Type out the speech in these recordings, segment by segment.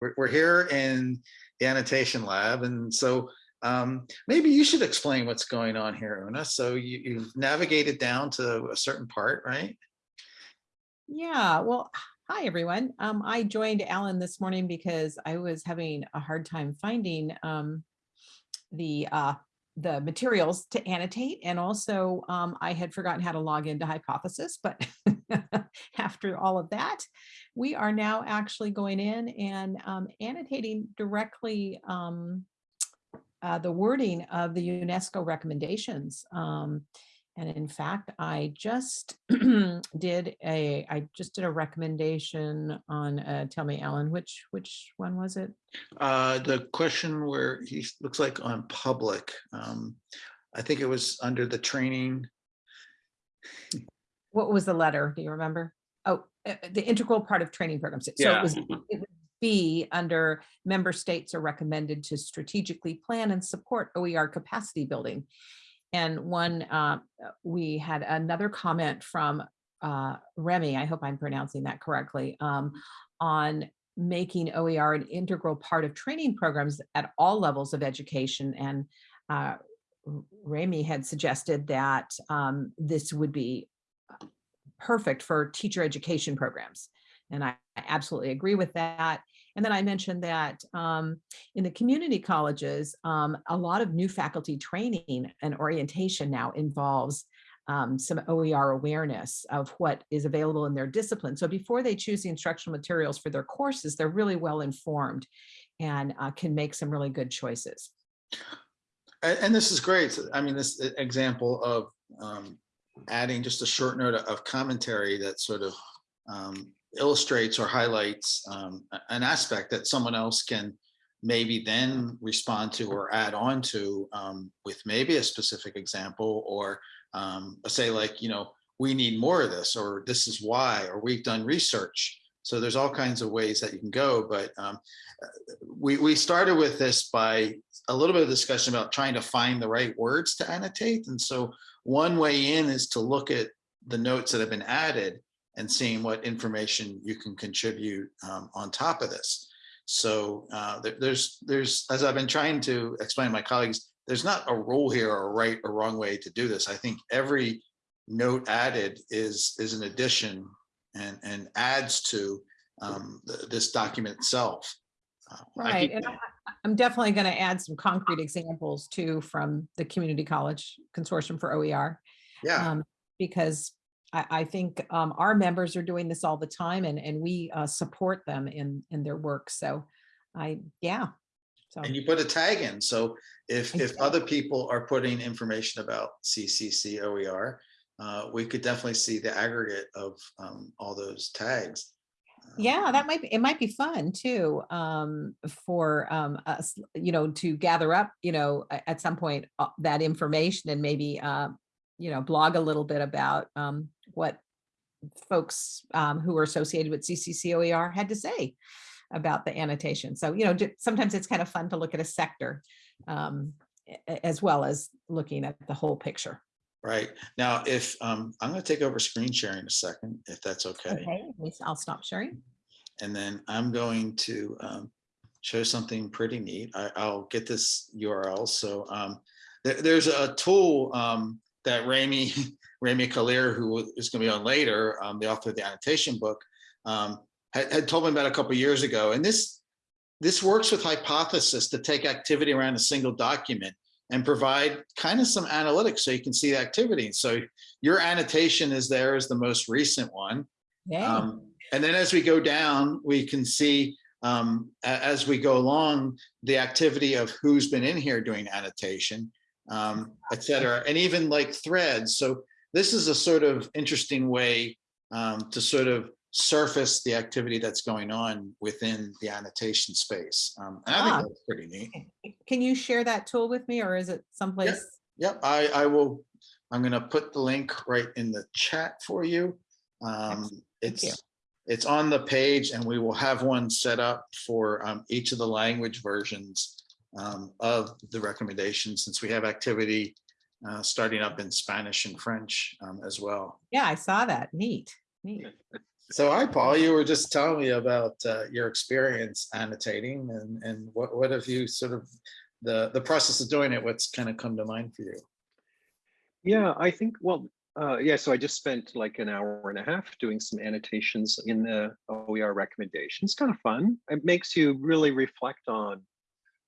we're, we're here in the annotation lab. And so um, maybe you should explain what's going on here, Una. So you, you've navigated down to a certain part, right? Yeah, well, hi, everyone. Um, I joined Alan this morning because I was having a hard time finding um, the uh, the materials to annotate. And also um, I had forgotten how to log into Hypothesis, but after all of that, we are now actually going in and um, annotating directly um, uh, the wording of the UNESCO recommendations. Um, and in fact, I just did a, I just did a recommendation on, uh, tell me, Alan, which, which one was it? Uh, the question where he looks like on public, um, I think it was under the training. What was the letter? Do you remember? Oh, uh, the integral part of training programs. So Yeah. it was, it would be under member states are recommended to strategically plan and support OER capacity building. And one, uh, we had another comment from uh, Remy, I hope I'm pronouncing that correctly, um, on making OER an integral part of training programs at all levels of education. And uh, Remy had suggested that um, this would be perfect for teacher education programs. And I I absolutely agree with that. And then I mentioned that um, in the community colleges, um, a lot of new faculty training and orientation now involves um, some OER awareness of what is available in their discipline. So before they choose the instructional materials for their courses, they're really well informed and uh, can make some really good choices. And, and this is great. I mean, this example of um, adding just a short note of commentary that sort of um, illustrates or highlights um, an aspect that someone else can maybe then respond to or add on to um, with maybe a specific example or um, say like, you know, we need more of this or this is why, or we've done research. So there's all kinds of ways that you can go, but um, we, we started with this by a little bit of discussion about trying to find the right words to annotate. And so one way in is to look at the notes that have been added and seeing what information you can contribute um, on top of this. So uh, there- there's, there's, as I've been trying to explain to my colleagues, there's not a rule here or a right or wrong way to do this. I think every note added is, is an addition and, and adds to um, th- this document itself. Uh, Right, keep- and I- I- I'm definitely going to add some concrete examples too from the Community College Consortium for OER. Yeah, um, Because I, I think um, our members are doing this all the time and, and we uh, support them in, in their work. So I, yeah. So, and you put a tag in. So if, if other people are putting information about CCC OER, uh, we could definitely see the aggregate of um, all those tags. Yeah, that might be, it might be fun too um, for um, us, you know, to gather up, you know, at some point uh, that information and maybe, uh, you know, blog a little bit about um, what folks um, who are associated with CCCOER had to say about the annotation. So, you know, sometimes it's kind of fun to look at a sector um, as well as looking at the whole picture. Right. Now, if, um, I'm going to take over screen sharing a second, if that's okay. Okay, I'll stop sharing. And then I'm going to um, show something pretty neat. I, I'll get this URL. So um, there, there's a tool um, that Remi, Remi Kalir, who is going to be on later, um, the author of the annotation book, um, had, had told me about a couple years ago. And this, this works with Hypothesis to take activity around a single document and provide kind of some analytics so you can see the activity. So your annotation is there as the most recent one. Yeah, Um, and then as we go down, we can see um, as we go along, the activity of who's been in here doing annotation, um, et cetera, and even like threads. So this is a sort of interesting way um, to sort of surface the activity that's going on within the annotation space. Um, and I Ah. think that's pretty neat. can you share that tool with me or is it someplace? Yep, I, I will, I'm gonna put the link right in the chat for you. Um, Excellent, thank you. it's, it's on the page and we will have one set up for, um, each of the language versions um, of the recommendations, since we have activity uh, starting up in Spanish and French um, as well. Yeah, I saw that. Neat, neat. So hi, Paul, you were just telling me about uh, your experience annotating and, and what, what have you sort of, the, the process of doing it, what's kind of come to mind for you? Yeah, I think, well, uh, yeah, so I just spent like an hour and a half doing some annotations in the OER recommendations. Kind of fun. It makes you really reflect on,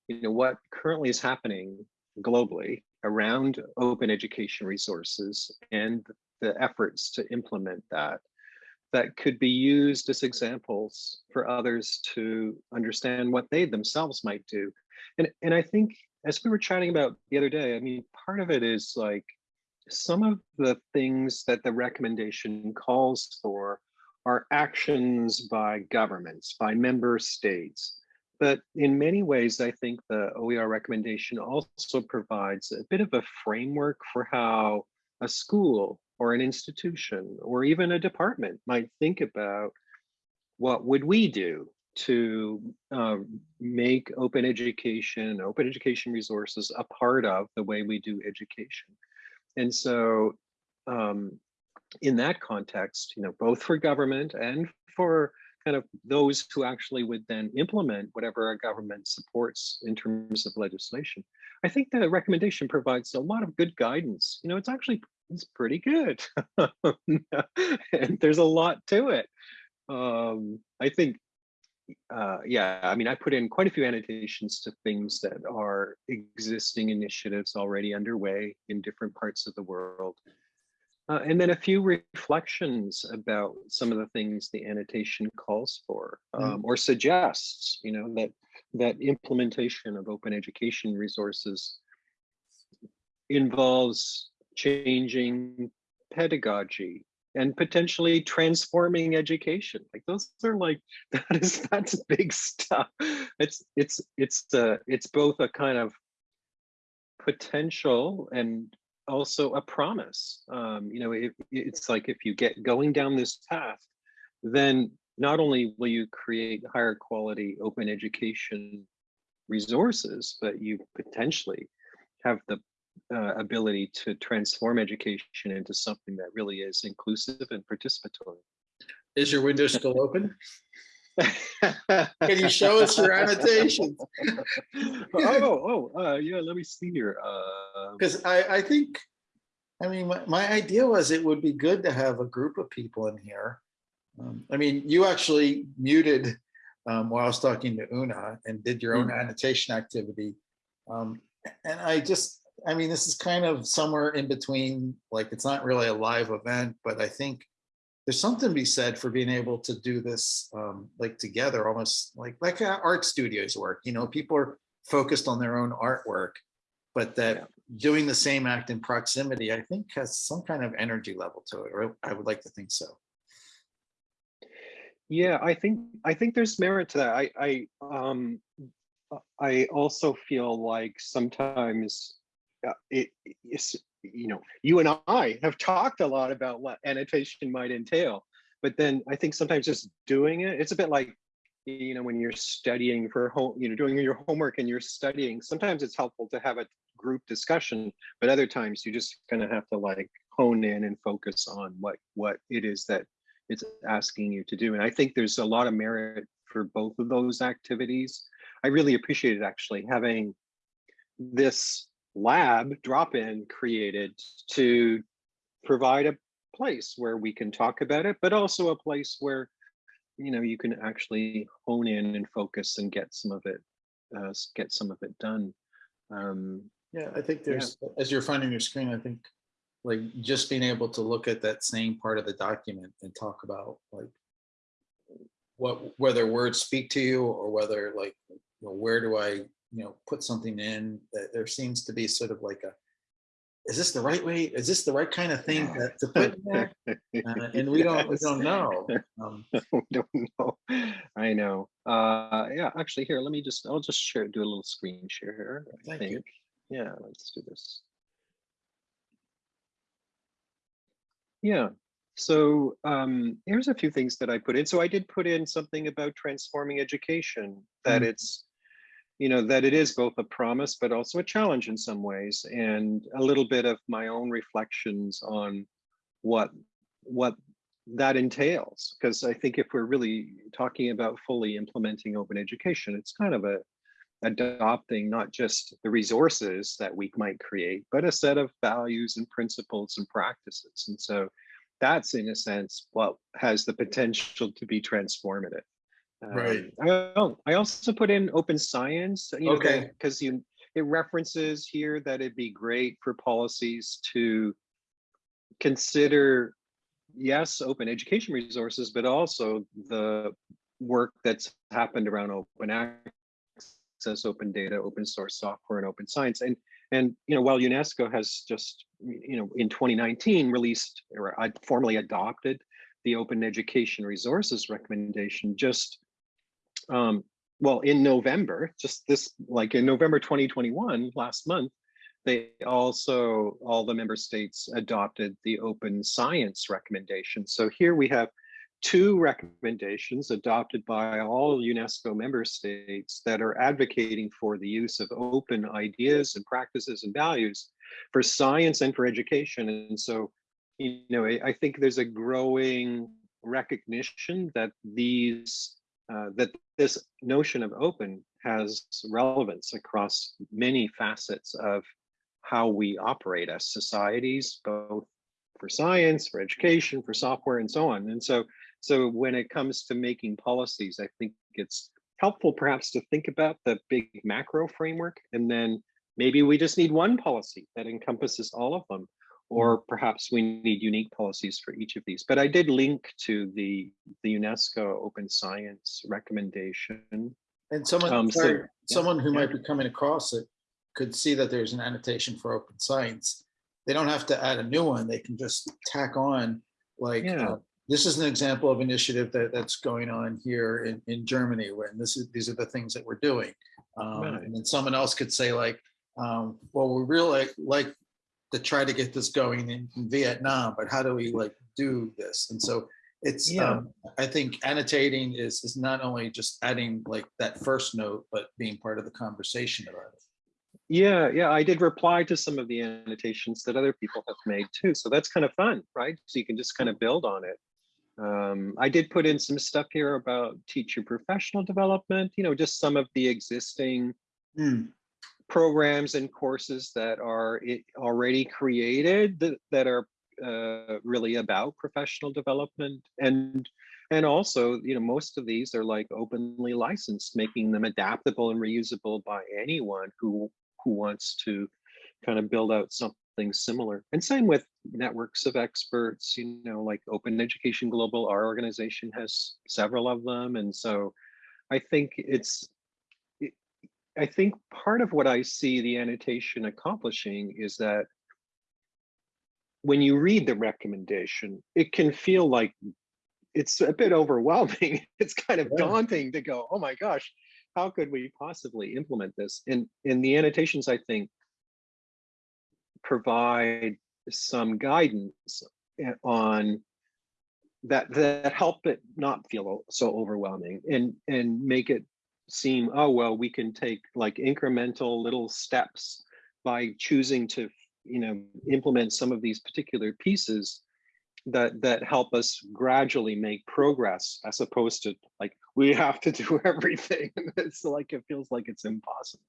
you know, what currently is happening globally around open education resources and the efforts to implement that that could be used as examples for others to understand what they themselves might do. And, and I think as we were chatting about the other day, I mean, part of it is like some of the things that the recommendation calls for are actions by governments, by member states. But in many ways, I think the OER recommendation also provides a bit of a framework for how a school or an institution or even a department might think about what would we do to uh, make open education, open education resources a part of the way we do education. And so um, in that context, you know, both for government and for kind of those who actually would then implement whatever a government supports in terms of legislation, I think the recommendation provides a lot of good guidance. You know, it's actually it's pretty good. and there's a lot to it. Um, I think, uh, yeah, I mean, I put in quite a few annotations to things that are existing initiatives already underway in different parts of the world. Uh, and then a few reflections about some of the things the annotation calls for um, or suggests, you know, that that implementation of open education resources involves changing pedagogy and potentially transforming education. Like those are like that is that's big stuff. It's it's it's uh it's both a kind of potential and also a promise. Um you know it, it's like if you get going down this path then not only will you create higher quality open education resources but you potentially have the uh, ability to transform education into something that really is inclusive and participatory. Is your window still open? Can you show us your annotations? oh, oh, uh, yeah, let me see here. Because I, I think, I mean, my, my idea was it would be good to have a group of people in here. Um, I mean, you actually muted um, while I was talking to Una and did your own Mm. annotation activity. Um, and I just, I mean, this is kind of somewhere in between, like, it's not really a live event, but I think there's something to be said for being able to do this um, like together, almost like like how art studios work. You know, people are focused on their own artwork, but that Yeah. doing the same act in proximity, I think has some kind of energy level to it, or I would like to think so. Yeah, I think I think there's merit to that. I I um I also feel like sometimes uh, it is you know you and I have talked a lot about what annotation might entail, but then I think sometimes just doing it, it's a bit like you know when you're studying for home, you know doing your homework and you're studying. Sometimes it's helpful to have a group discussion, but other times you just kind of have to like hone in and focus on what what it is that it's asking you to do. And I think there's a lot of merit for both of those activities. I really appreciated actually having this lab drop-in created to provide a place where we can talk about it, but also a place where you know you can actually hone in and focus and get some of it uh, get some of it done. Um, Yeah, I think there's, as you're finding your screen, I think like just being able to look at that same part of the document and talk about like what, whether words speak to you or whether like, you know, where do I, you know, put something in that there seems to be sort of like a, is this the right way? Is this the right kind of thing to to put in there? Uh, And we don't, we don't know. Um, we don't know. I know. Uh, yeah, actually, here, let me just, I'll just share, do a little screen share here. I Thank you. Yeah, let's do this. Yeah, so um, here's a few things that I put in. So I did put in something about transforming education, that Mm. it's, you know, that it is both a promise, but also a challenge in some ways, and a little bit of my own reflections on what what that entails. Because I think if we're really talking about fully implementing open education, it's kind of a adopting not just the resources that we might create, but a set of values and principles and practices. And so that's in a sense what has the potential to be transformative. Right. Um, I, I also put in open science, you know, Okay. because you it references here that it'd be great for policies to consider, yes, open education resources, but also the work that's happened around open access, open data, open source software, and open science. And and you know, while UNESCO has just you know in 2019 released or formally adopted the open education resources recommendation, just um, well in November, just this like in November 2021, last month, they also all the member states adopted the open science recommendation. So here we have two recommendations adopted by all UNESCO member states that are advocating for the use of open ideas and practices and values for science and for education. And so, you know, I, I think there's a growing recognition that these uh, that this notion of open has relevance across many facets of how we operate as societies, both for science, for education, for software, and so on. And so, so when it comes to making policies, I think it's helpful perhaps to think about the big macro framework, and then maybe we just need one policy that encompasses all of them, or perhaps we need unique policies for each of these. But I did link to the, the UNESCO Open Science recommendation. And someone, Um, so- sorry, yeah, someone who yeah. might be coming across it could see that there's an annotation for open science. They don't have to add a new one. They can just tack on like, Yeah. uh, this is an example of initiative that, that's going on here in, in Germany, when this is, these are the things that we're doing. Um, Right. and then someone else could say like, um, well, we really like to try to get this going in in Vietnam, but how do we like do this? And so it's, Yeah. um, I think annotating is, is not only just adding like that first note, but being part of the conversation about it. Yeah, yeah, I did reply to some of the annotations that other people have made too. So that's kind of fun, right? So you can just kind of build on it. Um, I did put in some stuff here about teacher professional development, you know, just some of the existing Hmm, programs and courses that are already created that, that are uh, really about professional development and and also you know most of these are like openly licensed making them adaptable and reusable by anyone who who wants to kind of build out something similar. And same with networks of experts you know like open education global our organization has several of them. And so i think it's I think part of what I see the annotation accomplishing is that when you read the recommendation, it can feel like it's a bit overwhelming. It's kind of Yeah. daunting to go, oh my gosh, how could we possibly implement this? And in the annotations, I think, provide some guidance eh, on that that help it not feel so overwhelming and and make it seem oh well we can take like incremental little steps by choosing to you know implement some of these particular pieces that that help us gradually make progress as opposed to like we have to do everything. It's like it feels like it's impossible.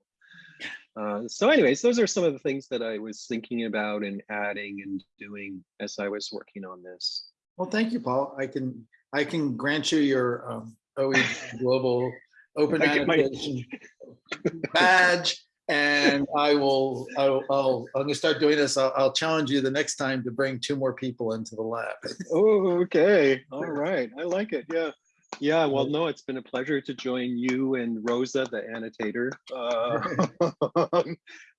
Uh, so anyways those are some of the things that i was thinking about and adding and doing as i was working on this. Well, thank you, Paul. I can, I can grant you your um, OE Global Open I Annotation badge. And I will, I'll, I'll, I'm gonna start doing this. I'll, I'll challenge you the next time to bring two more people into the lab. Oh, okay. All right. I like it. Yeah. Yeah. Well, no, it's been a pleasure to join you and Rosa, the annotator, uh,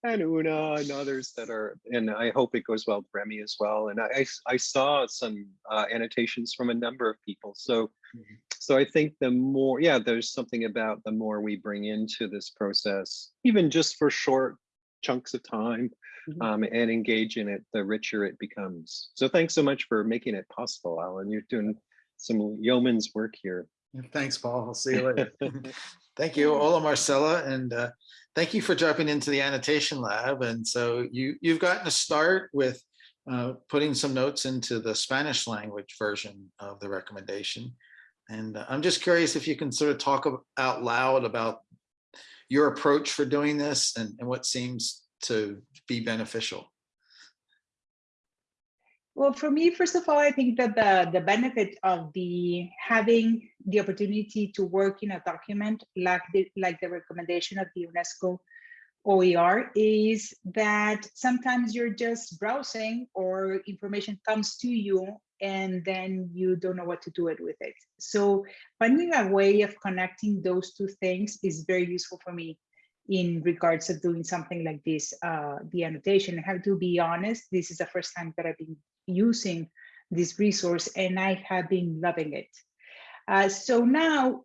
and Una and others that are, and I hope it goes well with Remy as well. And I, I, I saw some uh, annotations from a number of people. So, Mhm. So I think the more, yeah, there's something about the more we bring into this process, even just for short chunks of time Mhm. um, and engage in it, the richer it becomes. So thanks so much for making it possible, Alan. You're doing some yeoman's work here. Thanks, Paul. I'll see you later. Thank you, Ola Marcella, and uh, thank you for jumping into the annotation lab. And so you, you've gotten a start with uh, putting some notes into the Spanish language version of the recommendation. And uh, I'm just curious if you can sort of talk out loud about your approach for doing this and, and what seems to be beneficial. Well, for me, first of all, I think that the, the benefit of the having the opportunity to work in a document like the, like the recommendation of the UNESCO OER is that sometimes you're just browsing or information comes to you and then you don't know what to do it with it. So finding a way of connecting those two things is very useful for me in regards of doing something like this, uh, the annotation. I have to be honest, this is the first time that I've been using this resource and I have been loving it. Uh, so now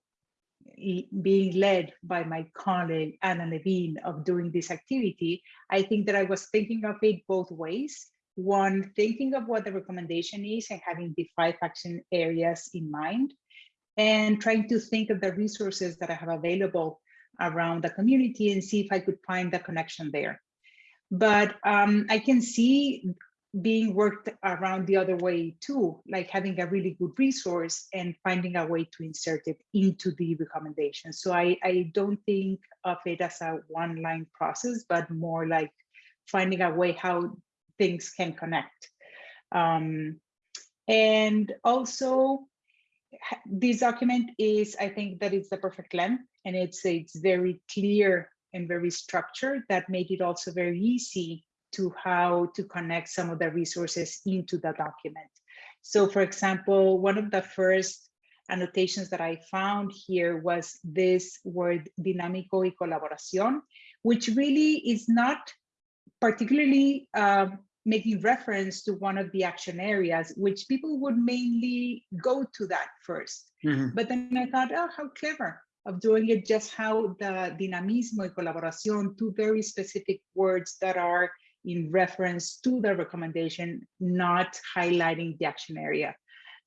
being led by my colleague Anna Levine of doing this activity, I think that I was thinking of it both ways. One, thinking of what the recommendation is and having the five action areas in mind and trying to think of the resources that I have available around the community and see if I could find the connection there. But um, I can see being worked around the other way too, like having a really good resource and finding a way to insert it into the recommendation. So I, I don't think of it as a one line process, but more like finding a way how things can connect. Um, and also this document is, I think that it's the perfect length and it's, it's very clear and very structured that made it also very easy to how to connect some of the resources into the document. So for example, one of the first annotations that I found here was this word dinámico y colaboración, which really is not particularly um, making reference to one of the action areas, which people would mainly go to that first. But then I thought, oh, how clever of doing it just how the dinamismo y colaboración, two very specific words that are in reference to the recommendation, not highlighting the action area.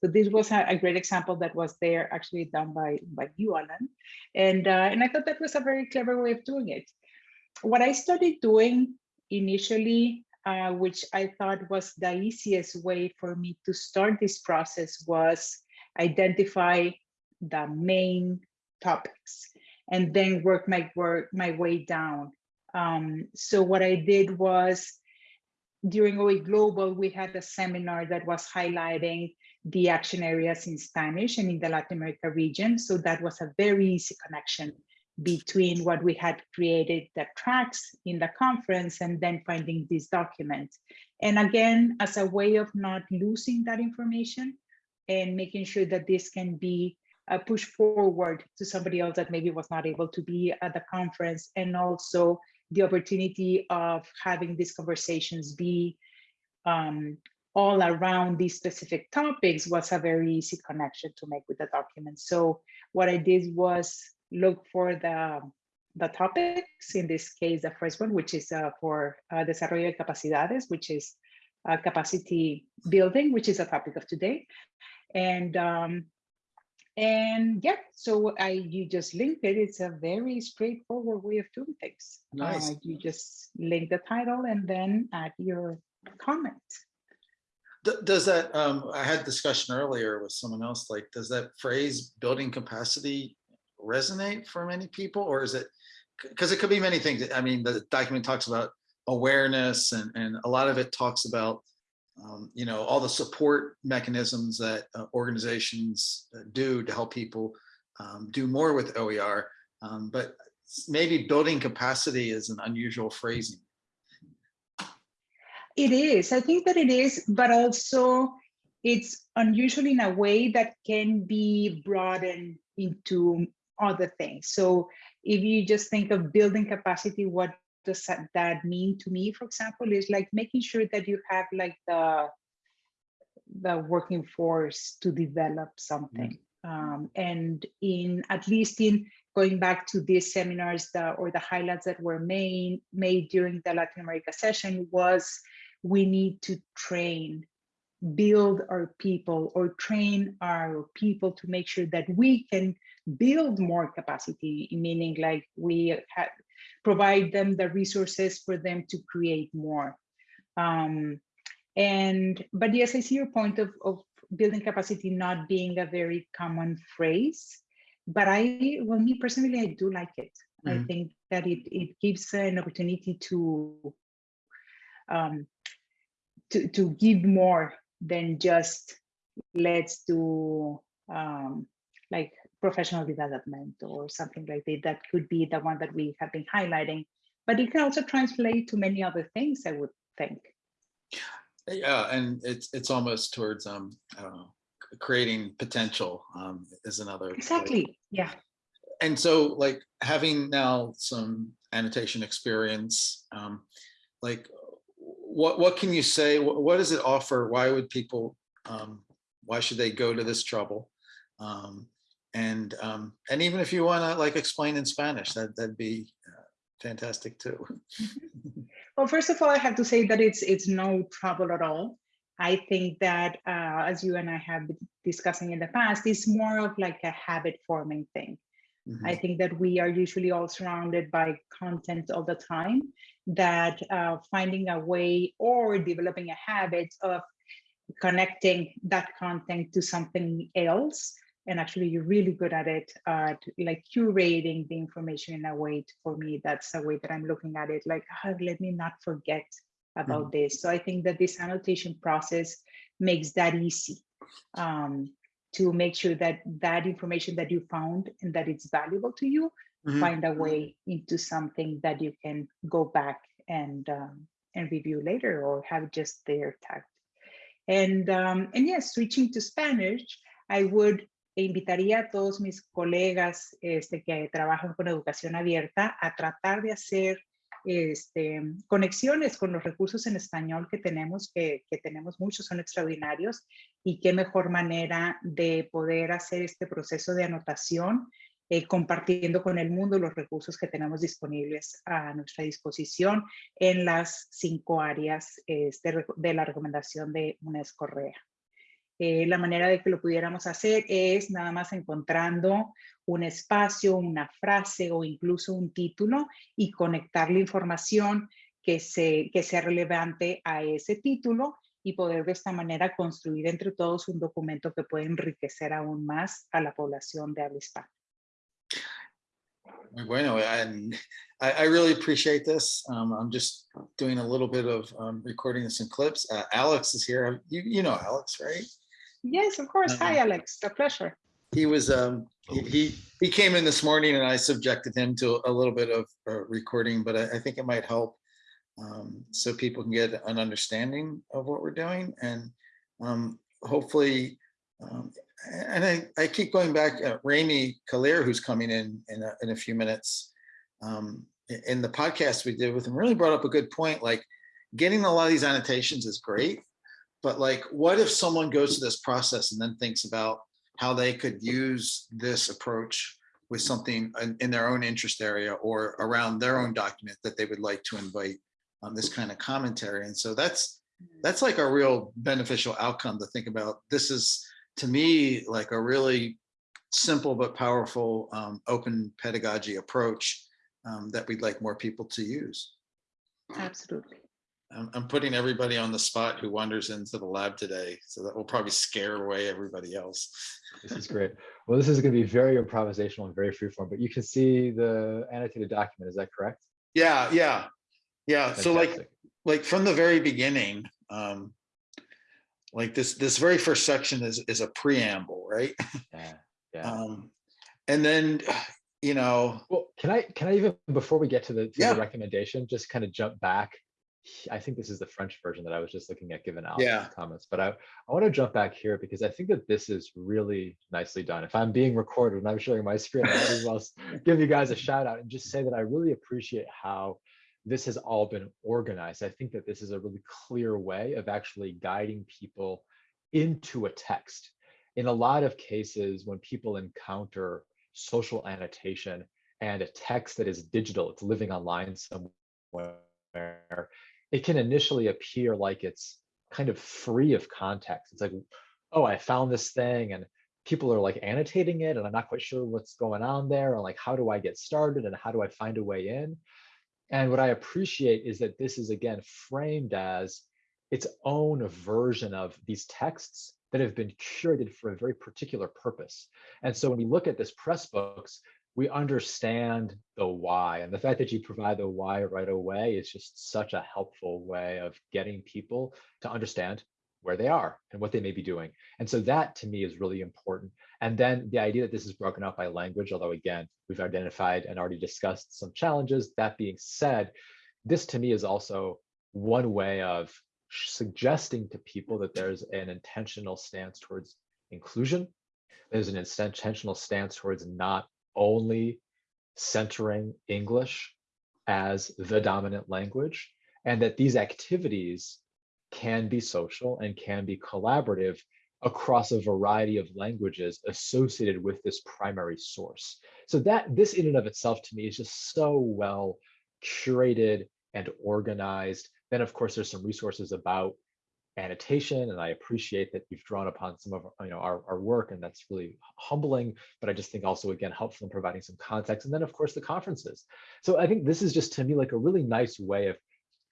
So this was a, a great example that was there actually done by, by you, Alan. And, uh, and I thought that was a very clever way of doing it. What I started doing initially, uh, which I thought was the easiest way for me to start this process was identify the main topics and then work my work my way down. Um, so what I did was during OE Global, we had a seminar that was highlighting the action areas in Spanish and in the Latin America region. So that was a very easy connection between what we had created, the tracks in the conference, and then finding this document. And again, as a way of not losing that information and making sure that this can be uh, pushed forward to somebody else that maybe was not able to be at the conference, and also the opportunity of having these conversations be um, all around these specific topics was a very easy connection to make with the document. So what I did was look for the, the topics, in this case, the first one, which is uh, for uh, Desarrollo de Capacidades, which is uh, capacity building, which is a topic of today. And um, and yeah, so I you just link it. It's a very straightforward way of doing things. Nice. Uh, you just link the title and then add your comment. Does that, um, I had discussion earlier with someone else, like, does that phrase building capacity resonate for many people or is it? Because it could be many things. I mean, the document talks about awareness and, and a lot of it talks about, um, you know, all the support mechanisms that uh, organizations uh, do to help people um, do more with OER. Um, but maybe building capacity is an unusual phrasing. It is. I think that it is, but also it's unusual in a way that can be broadened into other things. So if you just think of building capacity, what does that- mean to me, for example, is like making sure that you have like the the working force to develop something. Um, and in at least in going back to these seminars that, or the highlights that were made made during the Latin America session was we need to train, build our people or train our people to make sure that we can build more capacity, meaning like we provide them the resources for them to create more. Um, And, but yes, I see your point of, of building capacity not being a very common phrase. But I, well, me personally, I do like it. I Mhm. think that it, it gives an opportunity to, um, to, to give more than just let's do um, like professional development or something like that. That could be the one that we have been highlighting, but it can also translate to many other things, I would think. Yeah, and it's, it's almost towards, um, I don't know, creating potential, um, is another. way. Exactly. Yeah. And so like having now some annotation experience, um, like what, what can you say? What, what does it offer? Why would people, um, why should they go to this trouble? Um, and, um, and even if you want to like explain in Spanish, that, that'd be uh, fantastic too. Well, first of all, I have to say that it's it's no trouble at all. I think that, uh, as you and I have been discussing in the past, it's more of like a habit forming thing. I Mhm. think that we are usually all surrounded by content all the time, that uh, finding a way or developing a habit of connecting that content to something else. And actually, you're really good at it, at like curating the information in a way. For me, that's a way that I'm looking at it. Like, "Ah, let me not forget about this. So I think that this annotation process makes that easy um, to make sure that that information that you found and that it's valuable to you Mhm. find a way into something that you can go back and um, and review later or have just there tagged. And um, and yes, switching to Spanish, I would invitaría a todos mis colegas este, que trabajan con educación abierta a tratar de hacer este, conexiones con los recursos en español que tenemos, que, que tenemos muchos, son extraordinarios, y qué mejor manera de poder hacer este proceso de anotación eh, compartiendo con el mundo los recursos que tenemos disponibles a nuestra disposición en las cinco áreas este, reco- de la recomendación de UNESCO REA. Eh, la manera de que lo pudiéramos hacer es nada más encontrando un espacio, una frase o incluso un título y conectar la información que, se, que sea relevante a ese título y poder de esta manera construir entre todos un documento que puede enriquecer aún más a la población de habla hispana. Muy Bueno, I, I really appreciate this. Um, I'm just doing a little bit of um, recording this in clips. Uh, Alex is here. You, you know Alex, right? Yes, of course. Hi, Um, Alex. A pleasure. He was, um, he, he- he came in this morning and I subjected him to a little bit of uh, recording, but I, I think it might help. Um, so people can get an understanding of what we're doing and, um, hopefully, um, and I, I keep going back, uh, Remi Kalir, who's coming in, in a, in a few minutes. Um, in the podcast we did with him, really brought up a good point, like getting a lot of these annotations is great. But like, what if someone goes through this process and then thinks about how they could use this approach with something in, in their own interest area or around their own document that they would like to invite on this kind of commentary. And so that's, that's like a real beneficial outcome to think about. This is, to me, like a really simple but powerful um, open pedagogy approach um, that we'd like more people to use. Absolutely. I'm, I'm putting everybody on the spot who wanders into the lab today, so that will probably scare away everybody else. This is great. Well, this is going to be very improvisational and very freeform, but you can see the annotated document. Is that correct? Yeah, yeah, yeah. So like, like from the very beginning, um, like this, this very first section is, is a preamble, right? Yeah, yeah. Um, and then, you know, Well, can I can I even before we get to the, to Yeah. the recommendation, just kind of jump back? I think this is the French version that I was just looking at given Alex's Yeah. comments, but I, I want to jump back here because I think that this is really nicely done. If I'm being recorded and I'm sharing my screen, I might as well give you guys a shout out and just say that I really appreciate how this has all been organized. I think that this is a really clear way of actually guiding people into a text. In a lot of cases, when people encounter social annotation and a text that is digital, it's living online somewhere, it can initially appear like it's kind of free of context. It's like, oh, I found this thing and people are like annotating it and I'm not quite sure what's going on there and like, how do I get started and how do I find a way in? And what I appreciate is that this is again framed as its own version of these texts that have been curated for a very particular purpose. And so when we look at this Pressbooks, we understand the why. And the fact that you provide the why right away is just such a helpful way of getting people to understand where they are and what they may be doing. And so that to me is really important. And then the idea that this is broken up by language, although again, we've identified and already discussed some challenges. That being said, this to me is also one way of suggesting to people that there's an intentional stance towards inclusion. There's an intentional stance towards not only centering English as the dominant language, and that these activities can be social and can be collaborative across a variety of languages associated with this primary source. So that this in and of itself to me is just so well curated and organized. Then of course, there's some resources about annotation and I appreciate that you've drawn upon some of you know our, our work and that's really humbling but I just think also again helpful in providing some context and then of course the conferences. So I think this is just to me like a really nice way of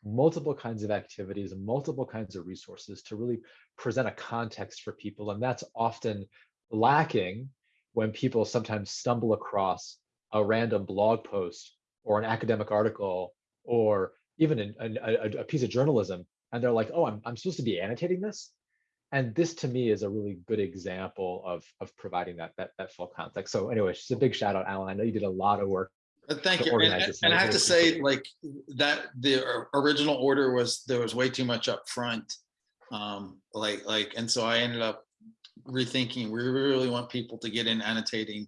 multiple kinds of activities and multiple kinds of resources to really present a context for people and that's often lacking when people sometimes stumble across a random blog post or an academic article or even a, a piece of journalism and they're like, oh, I'm, I'm supposed to be annotating this. And this to me is a really good example of, of providing that, that, that full context. So anyway, just a big shout out, Alan. I know you did a lot of work. Uh, Thank you. And, and- and I have to say, like, that, the original order was, there was way too much up front. Um, like, like, and so I ended up rethinking, we really want people to get in annotating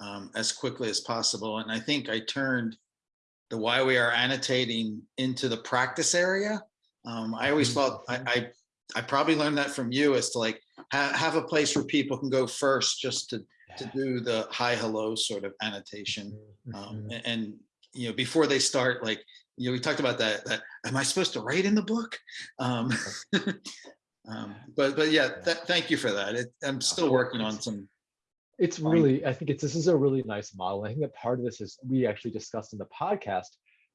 um, as quickly as possible. And I think I turned the why we are annotating into the practice area. Um, I always felt, I, I, I probably learned that from you as to like, ha- have a place where people can go first just to, to do the hi, hello sort of annotation. Mhm, Um, mhm. a- and, you know, before they start, like, you know, we talked about that, that, am I supposed to write in the book? Um, um, but, but yeah, th- thank you for that. It, I'm still working on some, It's really, I think it's, this is a really nice model. I think that part of this is, we actually discussed in the podcast,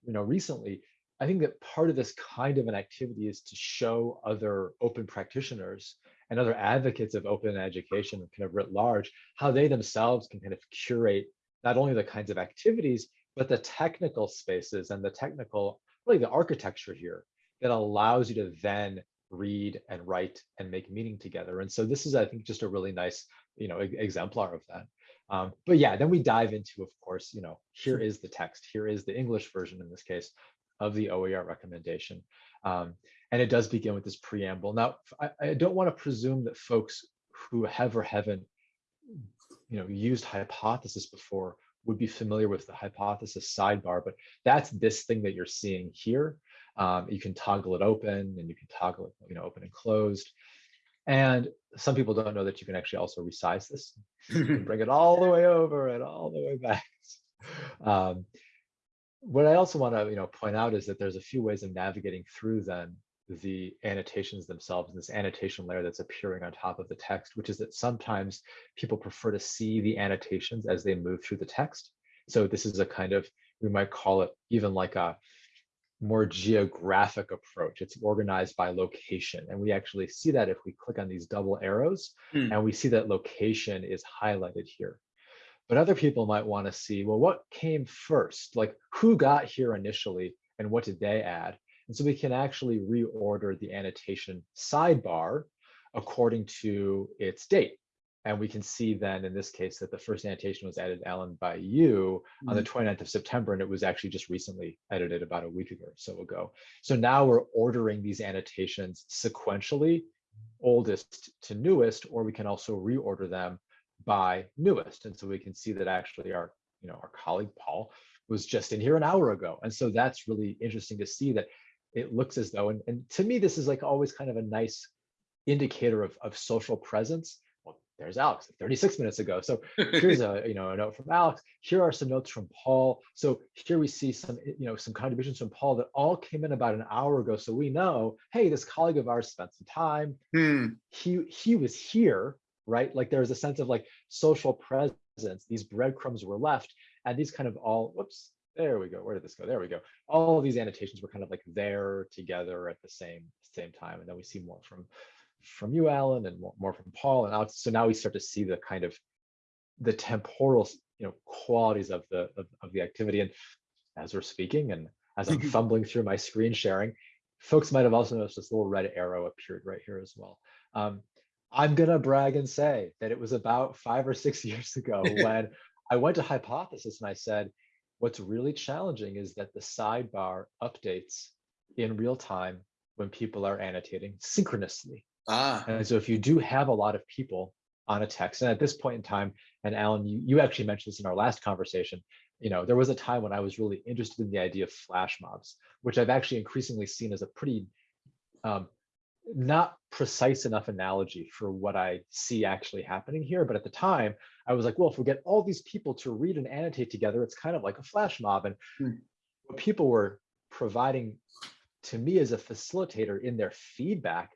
you know, recently, I think that part of this kind of an activity is to show other open practitioners and other advocates of open education kind of writ large, how they themselves can kind of curate not only the kinds of activities, but the technical spaces and the technical, really the architecture here that allows you to then read and write and make meaning together. And so this is, I think, just a really nice you know, exemplar of that. Um, but yeah, then we dive into, of course, you know, here is the text, here is the English version in this case of the OER recommendation. Um, and it does begin with this preamble. Now, I, I don't want to presume that folks who have or haven't, you know, used hypothesis before would be familiar with the hypothesis sidebar, but that's this thing that you're seeing here. Um, you can toggle it open and you can toggle it, you know, open and closed. And some people don't know that you can actually also resize this. Bring it all the way over and all the way back. Um, what I also want to you know point out is that there's a few ways of navigating through then the annotations themselves and this annotation layer that's appearing on top of the text, which is that sometimes people prefer to see the annotations as they move through the text. So this is a kind of, we might call it even like a more geographic approach. It's organized by location. And we actually see that if we click on these double arrows Hmm. and we see that location is highlighted here. But other people might want to see, well, what came first? Like who got here initially and what did they add? And so we can actually reorder the annotation sidebar according to its date. And we can see then in this case that the first annotation was added, Alan, by you on the mm-hmm. 29th of September, and it was actually just recently edited about a week ago or so ago. So now we're ordering these annotations sequentially, oldest to newest, or we can also reorder them by newest. And so we can see that actually our, you know, our colleague Paul was just in here an hour ago. And so that's really interesting to see that it looks as though, and, and to me, this is like always kind of a nice indicator of, of social presence. Well, there's Alex 36 minutes ago. So here's a you know a note from Alex. Here are some notes from Paul. So here we see some you know some contributions from Paul that all came in about an hour ago. So we know, hey, this colleague of ours spent some time. Hmm, He he was here, right? Like there was a sense of like social presence. These breadcrumbs were left, and these kind of all whoops there we go. Where did this go? There we go. All of these annotations were kind of like there together at the same same time. And then we see more from from you, Alan, and more, more from Paul and. So now we start to see the kind of the temporal, you know, qualities of the of, of the activity. And as we're speaking, and as I'm fumbling through my screen sharing, folks might have also noticed this little red arrow appeared right here as well. Um, I'm gonna brag and say that it was about five or six years ago when I went to Hypothesis and I said, what's really challenging is that the sidebar updates in real time when people are annotating synchronously. Ah, And so if you do have a lot of people on a text, and at this point in time, and Alan, you, you actually mentioned this in our last conversation, you know, there was a time when I was really interested in the idea of flash mobs, which I've actually increasingly seen as a pretty um, not precise enough analogy for what I see actually happening here. But at the time, I was like, well, if we get all these people to read and annotate together, it's kind of like a flash mob. And Hmm. what people were providing to me as a facilitator in their feedback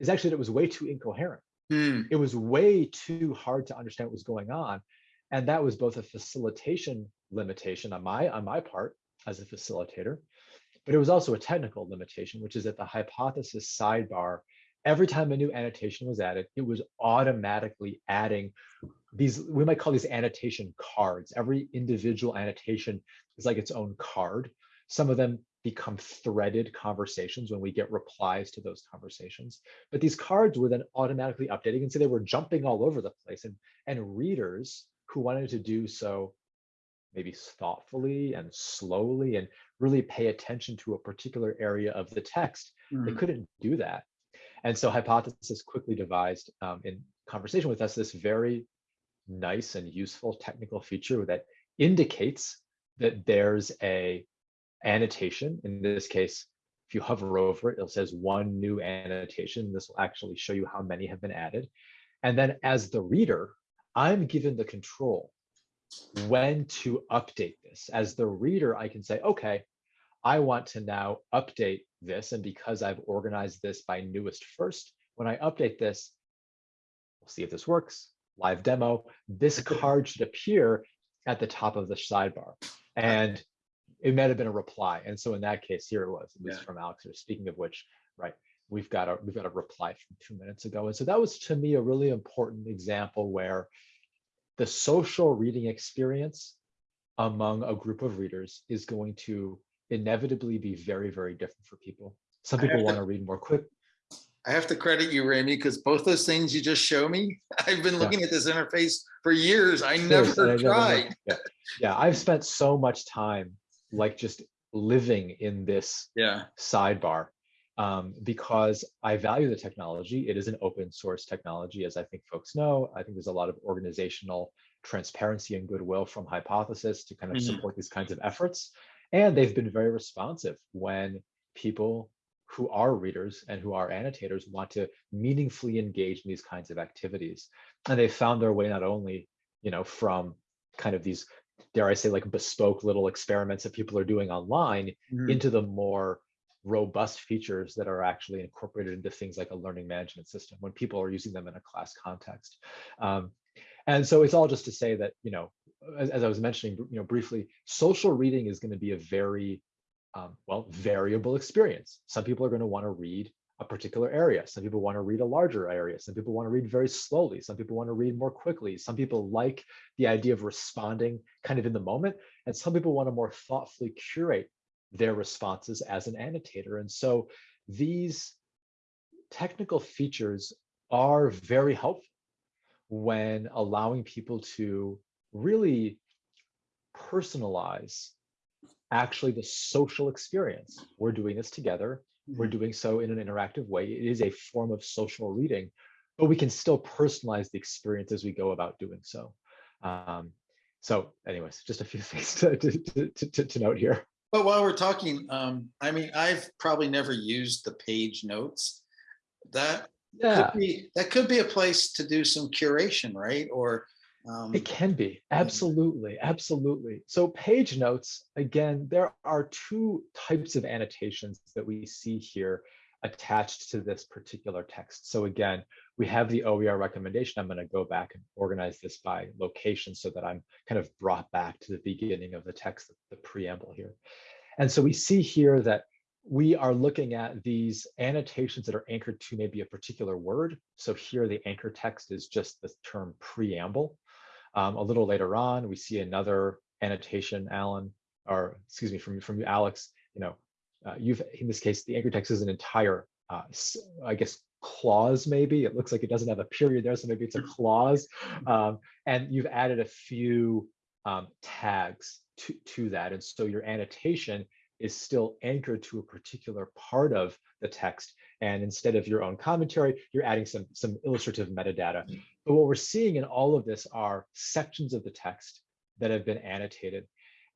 is actually that it was way too incoherent. hmm, It was way too hard to understand what was going on. And that was both a facilitation limitation on my on my part as a facilitator, but it was also a technical limitation, which is that the hypothesis sidebar, every time a new annotation was added, it was automatically adding these, we might call these annotation cards. Every individual annotation is like its own card. Some of them become threaded conversations when we get replies to those conversations. But these cards were then automatically updating, and so they were jumping all over the place. And, and readers who wanted to do so maybe thoughtfully and slowly and really pay attention to a particular area of the text, they mhm. couldn't do that. And so Hypothesis quickly devised um, in conversation with us this very nice and useful technical feature that indicates that there's a annotation. In this case, if you hover over it, it says one new annotation. This will actually show you how many have been added. And then as the reader, I'm given the control when to update this. As the reader, I can say, okay, I want to now update this. And because I've organized this by newest first, when I update this, we'll see if this works, live demo, this card should appear at the top of the sidebar. And it might have been a reply. And so in that case, here it was, it was Yeah. from Alex, or speaking of which, right, we've got a, we've got a reply from two minutes ago. And so that was to me a really important example where the social reading experience among a group of readers is going to inevitably be very, very different for people. Some people want to- to read more quick. I have to credit you, Remi, because both those things you just show me, I've been looking at this interface for years. I Seriously, I never never tried. Yeah, yeah, I've spent so much time like just living in this Yeah, sidebar um, because I value the technology. It is an open source technology, as I think folks know. I think there's a lot of organizational transparency and goodwill from Hypothesis to kind of Mhm. support these kinds of efforts. And they've been very responsive when people who are readers and who are annotators want to meaningfully engage in these kinds of activities. And they found their way not only, you know, from kind of these, dare I say, like bespoke little experiments that people are doing online Mhm. into the more robust features that are actually incorporated into things like a learning management system when people are using them in a class context. Um, and so it's all just to say that, you know, as, as I was mentioning, you know, briefly, social reading is going to be a very, um, well, variable experience. Some people are going to want to read a particular area. Some people want to read a larger area. Some people want to read very slowly. Some people want to read more quickly. Some people like the idea of responding kind of in the moment. And some people want to more thoughtfully curate their responses as an annotator. And so these technical features are very helpful when allowing people to really personalize actually the social experience. We're doing this together. We're doing so in an interactive way. It is a form of social reading, but we can still personalize the experience as we go about doing so. Um, so anyways, just a few things to, to, to, to, to note here. But while we're talking, um, I mean, I've probably never used the page notes. That Yeah, could be, that could be a place to do some curation, right? Or, um, it can be. Absolutely. Absolutely. So page notes, again, there are two types of annotations that we see here. Attached to this particular text. So again, we have the OER recommendation. I'm going to go back and organize this by location so that I'm kind of brought back to the beginning of the text, the preamble here. And so we see here that we are looking at these annotations that are anchored to maybe a particular word. So here the anchor text is just the term preamble. Um, a little later on, we see another annotation, Alan, or excuse me, from, from you, Alex, you know, you've, in this case, the anchor text is an entire, uh, I guess, clause maybe. It looks like it doesn't have a period there, so maybe it's a clause. Um, and you've added a few um, tags to, to that. And so your annotation is still anchored to a particular part of the text. And instead of your own commentary, you're adding some, some illustrative metadata. But what we're seeing in all of this are sections of the text that have been annotated.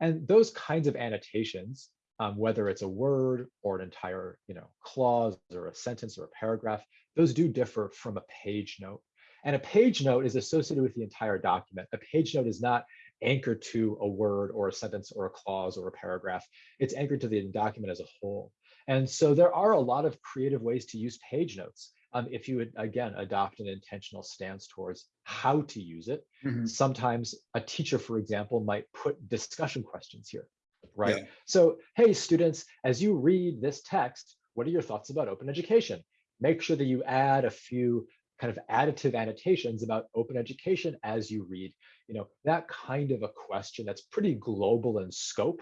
And those kinds of annotations, um, whether it's a word or an entire you know, clause or a sentence or a paragraph, those do differ from a page note. And a page note is associated with the entire document. A page note is not anchored to a word or a sentence or a clause or a paragraph. It's anchored to the document as a whole. And so there are a lot of creative ways to use page notes. Um, if you would, again, adopt an intentional stance towards how to use it. Mhm. Sometimes a teacher, for example, might put discussion questions here, right? Yeah. So, hey, students, as you read this text, what are your thoughts about open education? Make sure that you add a few kind of additive annotations about open education as you read. You know, that kind of a question that's pretty global in scope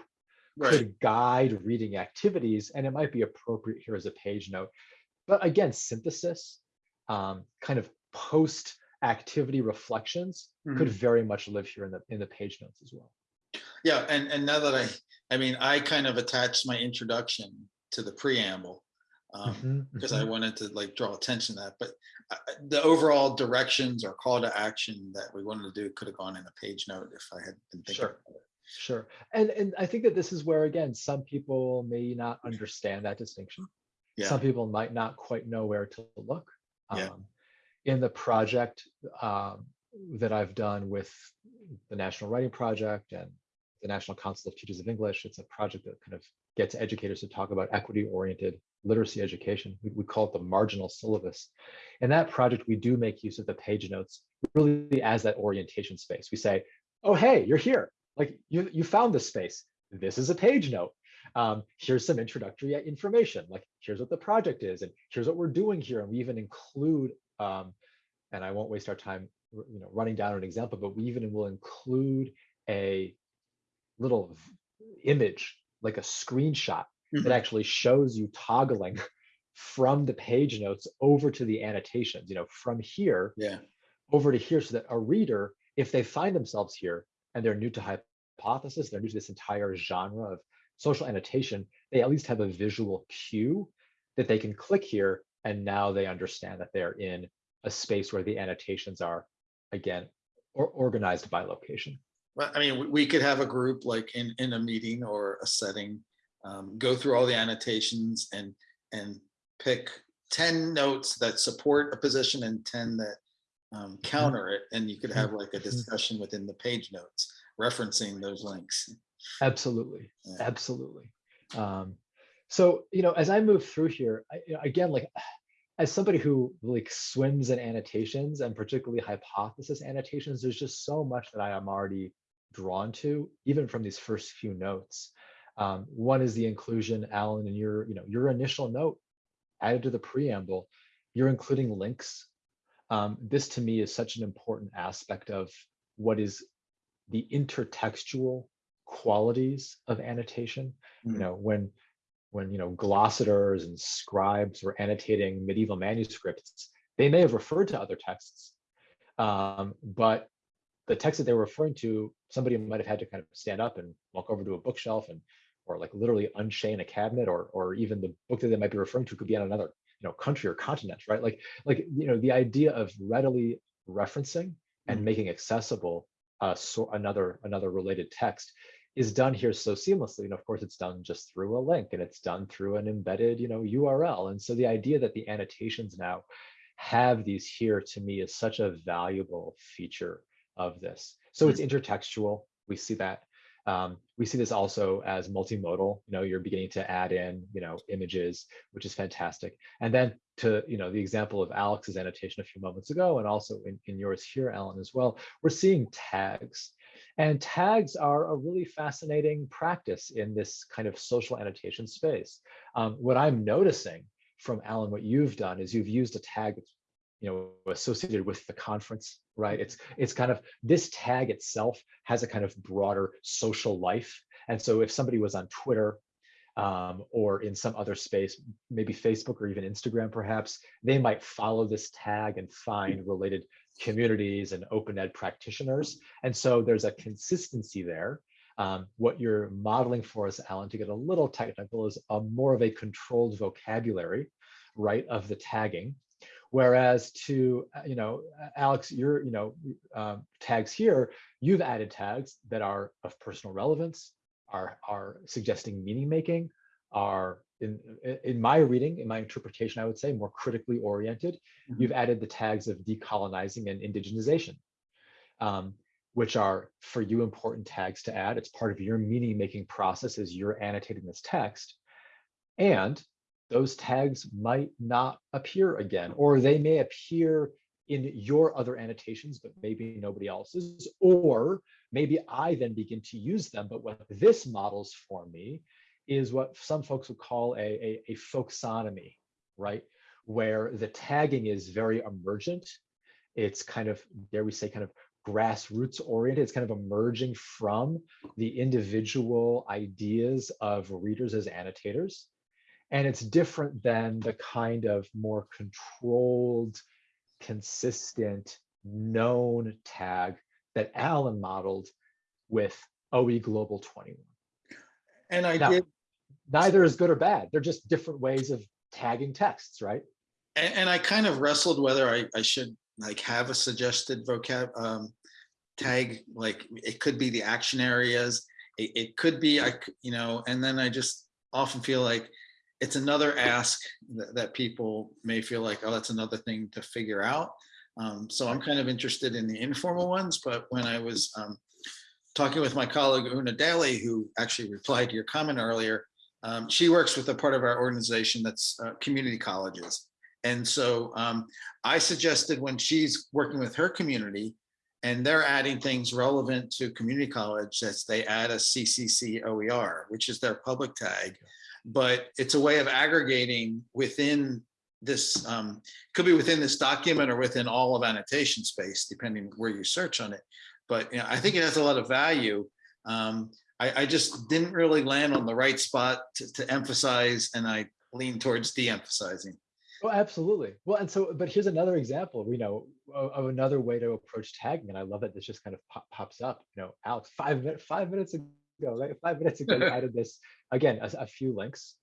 Right, could guide reading activities, and it might be appropriate here as a page note. But again, synthesis, um, kind of post activity reflections could Mhm. very much live here in the in the page notes as well. yeah, and, and now that I, I mean, I kind of attached my introduction to the preamble. Um, Mhm, because mhm. I wanted to like draw attention to that, but uh, the overall directions or call to action that we wanted to do could have gone in a page note if I had been thinking. Sure. about it. Sure. And and I think that this is where again, some people may not understand that distinction. Yeah, Some people might not quite know where to look. Yeah. Um, in the project um, that I've done with the National Writing Project and the National Council of Teachers of English, it's a project that kind of gets educators to talk about equity-oriented literacy education. We, we call it the marginal syllabus. In that project, we do make use of the page notes really as that orientation space. We say, oh, hey, you're here. Like you, you found this space. This is a page note. Um, here's some introductory information. Like here's what the project is, and here's what we're doing here. And we even include, um, and I won't waste our time, you know, running down an example, but we even will include a little image, like a screenshot that Mhm. actually shows you toggling from the page notes over to the annotations, you know, from here yeah, over to here so that a reader, if they find themselves here and they're new to hypothesis, they're new to this entire genre of social annotation, they at least have a visual cue that they can click here and now they understand that they're in a space where the annotations are, again, or organized by location. Well, I mean, we- could have a group like in, in a meeting or a setting, um, go through all the annotations and, and pick ten notes that support a position and ten that um, counter it, and you could have like a Mhm. discussion within the page notes referencing those links. Absolutely, Yeah. absolutely. Um, so you know, as I move through here, I, again, like as somebody who like swims in annotations and particularly hypothesis annotations, there's just so much that I am already drawn to, even from these first few notes. Um, one is the inclusion, Alan, in your you know your initial note added to the preamble. You're including links. Um, this to me is such an important aspect of what is the intertextual qualities of annotation. You Mm. know, when when you know glossators and scribes were annotating medieval manuscripts, they may have referred to other texts, um, but the text that they were referring to, somebody might have had to kind of stand up and walk over to a bookshelf and or like literally unchain a cabinet or or even the book that they might be referring to could be on another you know country or continent right like like you know the idea of readily referencing and Mhm. making accessible uh so another another related text is done here so seamlessly and of course it's done just through a link and it's done through an embedded you know url and so the idea that the annotations now have these here to me is such a valuable feature of this so it's intertextual we see that Um, we see this also as multimodal, you know, you're beginning to add in, you know, images, which is fantastic. And then to, you know, the example of Alex's annotation a few moments ago, and also in, in yours here, Alan, as well, we're seeing tags. And tags are a really fascinating practice in this kind of social annotation space. Um, what I'm noticing from Alan, what you've done is you've used a tag that's you know associated with the conference right? It's it's kind of this tag itself has a kind of broader social life. And so if somebody was on twitter um, or in some other space maybe facebook or even instagram perhaps they might follow this tag and find related communities and open ed practitioners. And so there's a consistency there. Um, what you're modeling for us alan to get a little technical is a more of a controlled vocabulary right of the tagging Whereas to, uh, you know, Alex, your, you know, um, tags here, you've added tags that are of personal relevance, are, are suggesting meaning making, are in, in my reading, in my interpretation, I would say more critically oriented. Mhm. You've added the tags of decolonizing and indigenization, um, which are for you important tags to add. It's part of your meaning making process as you're annotating this text. And those tags might not appear again, or they may appear in your other annotations, but maybe nobody else's, or maybe I then begin to use them. But what this models for me is what some folks would call a, a, a folksonomy, right? Where the tagging is very emergent. It's kind of, dare we say, kind of grassroots oriented. It's kind of emerging from the individual ideas of readers as annotators. And it's different than the kind of more controlled, consistent, known tag that Alan modeled with OE Global 21. And I Now- did, Neither is good or bad. They're just different ways of tagging texts, right? and, and I kind of wrestled whether I, I should like have a suggested vocab um, tag, like it could be the action areas. It, it could be, I, you know, and then I just often feel like it's another ask that, that people may feel like, oh, that's another thing to figure out. Um, so I'm kind of interested in the informal ones, but when I was um, talking with my colleague Una Daly, who actually replied to your comment earlier, um, she works with a part of our organization that's uh, community colleges. And so um, I suggested when she's working with her community and they're adding things relevant to community college, that they add a CCC OER, which is their public tag. But it's a way of aggregating within this, um, could be within this document or within all of annotation space, depending where you search on it. But you know, I think it has a lot of value. Um, I, I just didn't really land on the right spot to, to emphasize, and I lean towards de-emphasizing. Oh, absolutely. Well, and so, but here's another example, you know, of, another way to approach tagging. And I love that this just kind of pop, pops up, you know, Alex, five minutes, five minutes ago, right? Five minutes ago, you added this, again, a, a few links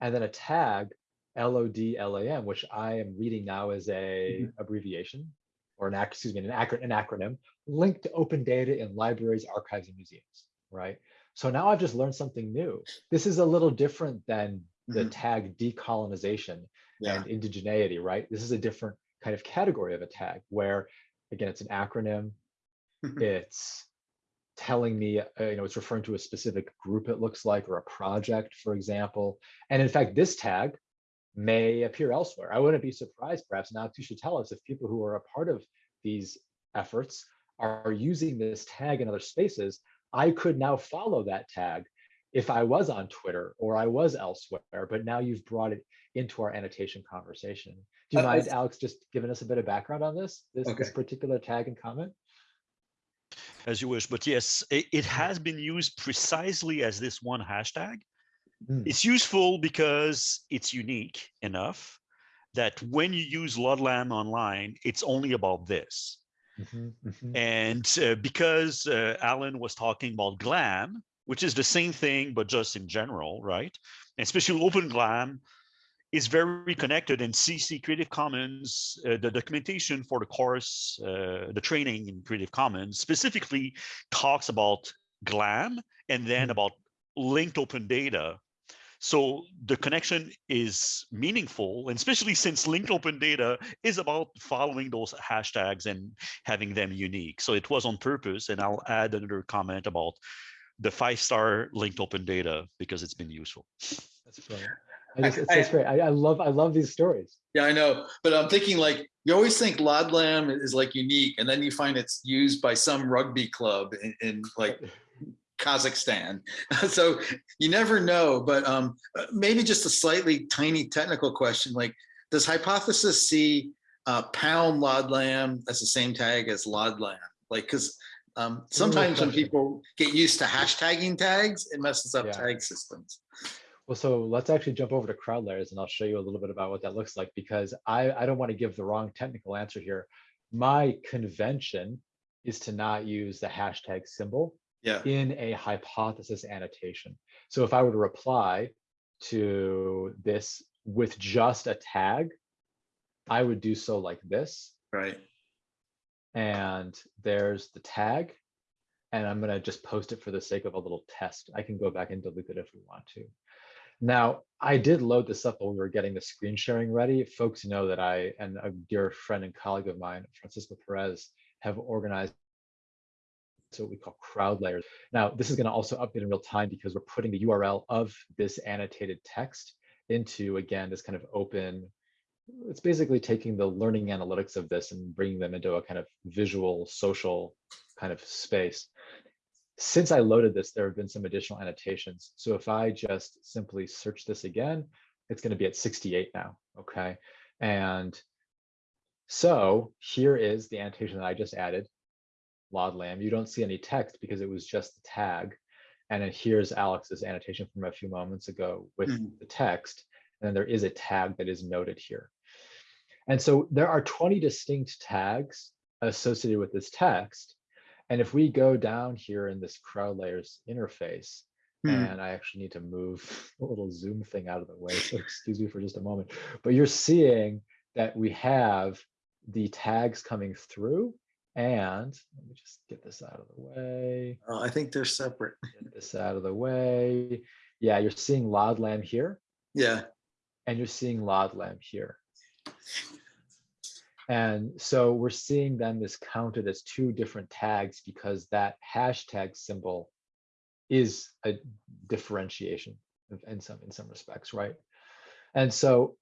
and then a tag, LODLAM, which I am reading now as a abbreviation or an, excuse me, an acronym, an acronym, linked to open data in libraries, archives, and museums, right? So now I've just learned something new. This is a little different than the Mhm. tag decolonization Yeah, and indigeneity, right? This is a different kind of category of a tag where, again, it's an acronym. it's telling me, uh, you know, it's referring to a specific group, it looks like, or a project, for example. And in fact, this tag may appear elsewhere. I wouldn't be surprised, perhaps now you should tell us if people who are a part of these efforts are using this tag in other spaces, I could now follow that tag if I was on Twitter or I was elsewhere, but now you've brought it into our annotation conversation. Do you Uh, mind, Alex, just giving us a bit of background on this, this, this particular tag and comment? As you wish. But yes, it, it has been used precisely as this one hashtag. Mm. It's useful because it's unique enough that when you use Lodlam online, it's only about this. Mhm, mhm. And uh, because uh, Alan was talking about GLAM, which is the same thing, but just in general, right? And especially Open GLAM is very connected and CC Creative Commons, uh, the documentation for the course, uh, the training in Creative Commons specifically talks about GLAM and then Mhm. about linked open data. So the connection is meaningful, and especially since linked open data is about following those hashtags and having them unique. So it was on purpose, and I'll add another comment about the five-star linked open data because it's been useful. That's brilliant. I just, it's, I- great. I, I love, I love these stories. Yeah, I know, but I'm thinking like, you always think Lodlam is like unique and then you find it's used by some rugby club in, in like Kazakhstan. So you never know, but um, uh, maybe just a slightly tiny technical question, like, does hypothesis see uh, pound Lodlam as the same tag as Lodlam? Like, because um, sometimes when people get used to hashtagging tags, it messes up Yeah. tag systems. Well, so let's actually jump over to CrowdLaaers and I'll show you a little bit about what that looks like because I, I don't want to give the wrong technical answer here. My convention is to not use the hashtag symbol Yeah, in a hypothesis annotation. So if I were to reply to this with just a tag, I would do so like this. right. And there's the tag. And I'm gonna just post it for the sake of a little test. I can go back and delete it if we want to. Now, I did load this up while we were getting the screen sharing ready. Folks know that I and a dear friend and colleague of mine, Francisco Perez, have organized so what we call CrowdLaaers. Now, this is going to also update in real time because we're putting the URL of this annotated text into, again, this kind of open, it's basically taking the learning analytics of this and bringing them into a kind of visual, social kind of space. Since I loaded this, there have been some additional annotations. So if I just simply search this again, it's going to be at 68 now, okay? And so here is the annotation that I just added Lodlam. You don't see any text because it was just the tag. And then here's Alex's annotation from a few moments ago with Mhm. the text. And then there is a tag that is noted here. And so there are 20 distinct tags associated with this text. And if we go down here in this CrowdLaaers interface, Hmm. and I actually need to move a little zoom thing out of the way, so excuse me for just a moment. But you're seeing that we have the tags coming through and let me just get this out of the way, Uh, I think they're separate. get this out of the way. Yeah, you're seeing Lodlam here Yeah, and you're seeing Lodlam here. And so we're seeing then this counted as two different tags because that hashtag symbol is a differentiation in some in some respects, right? And so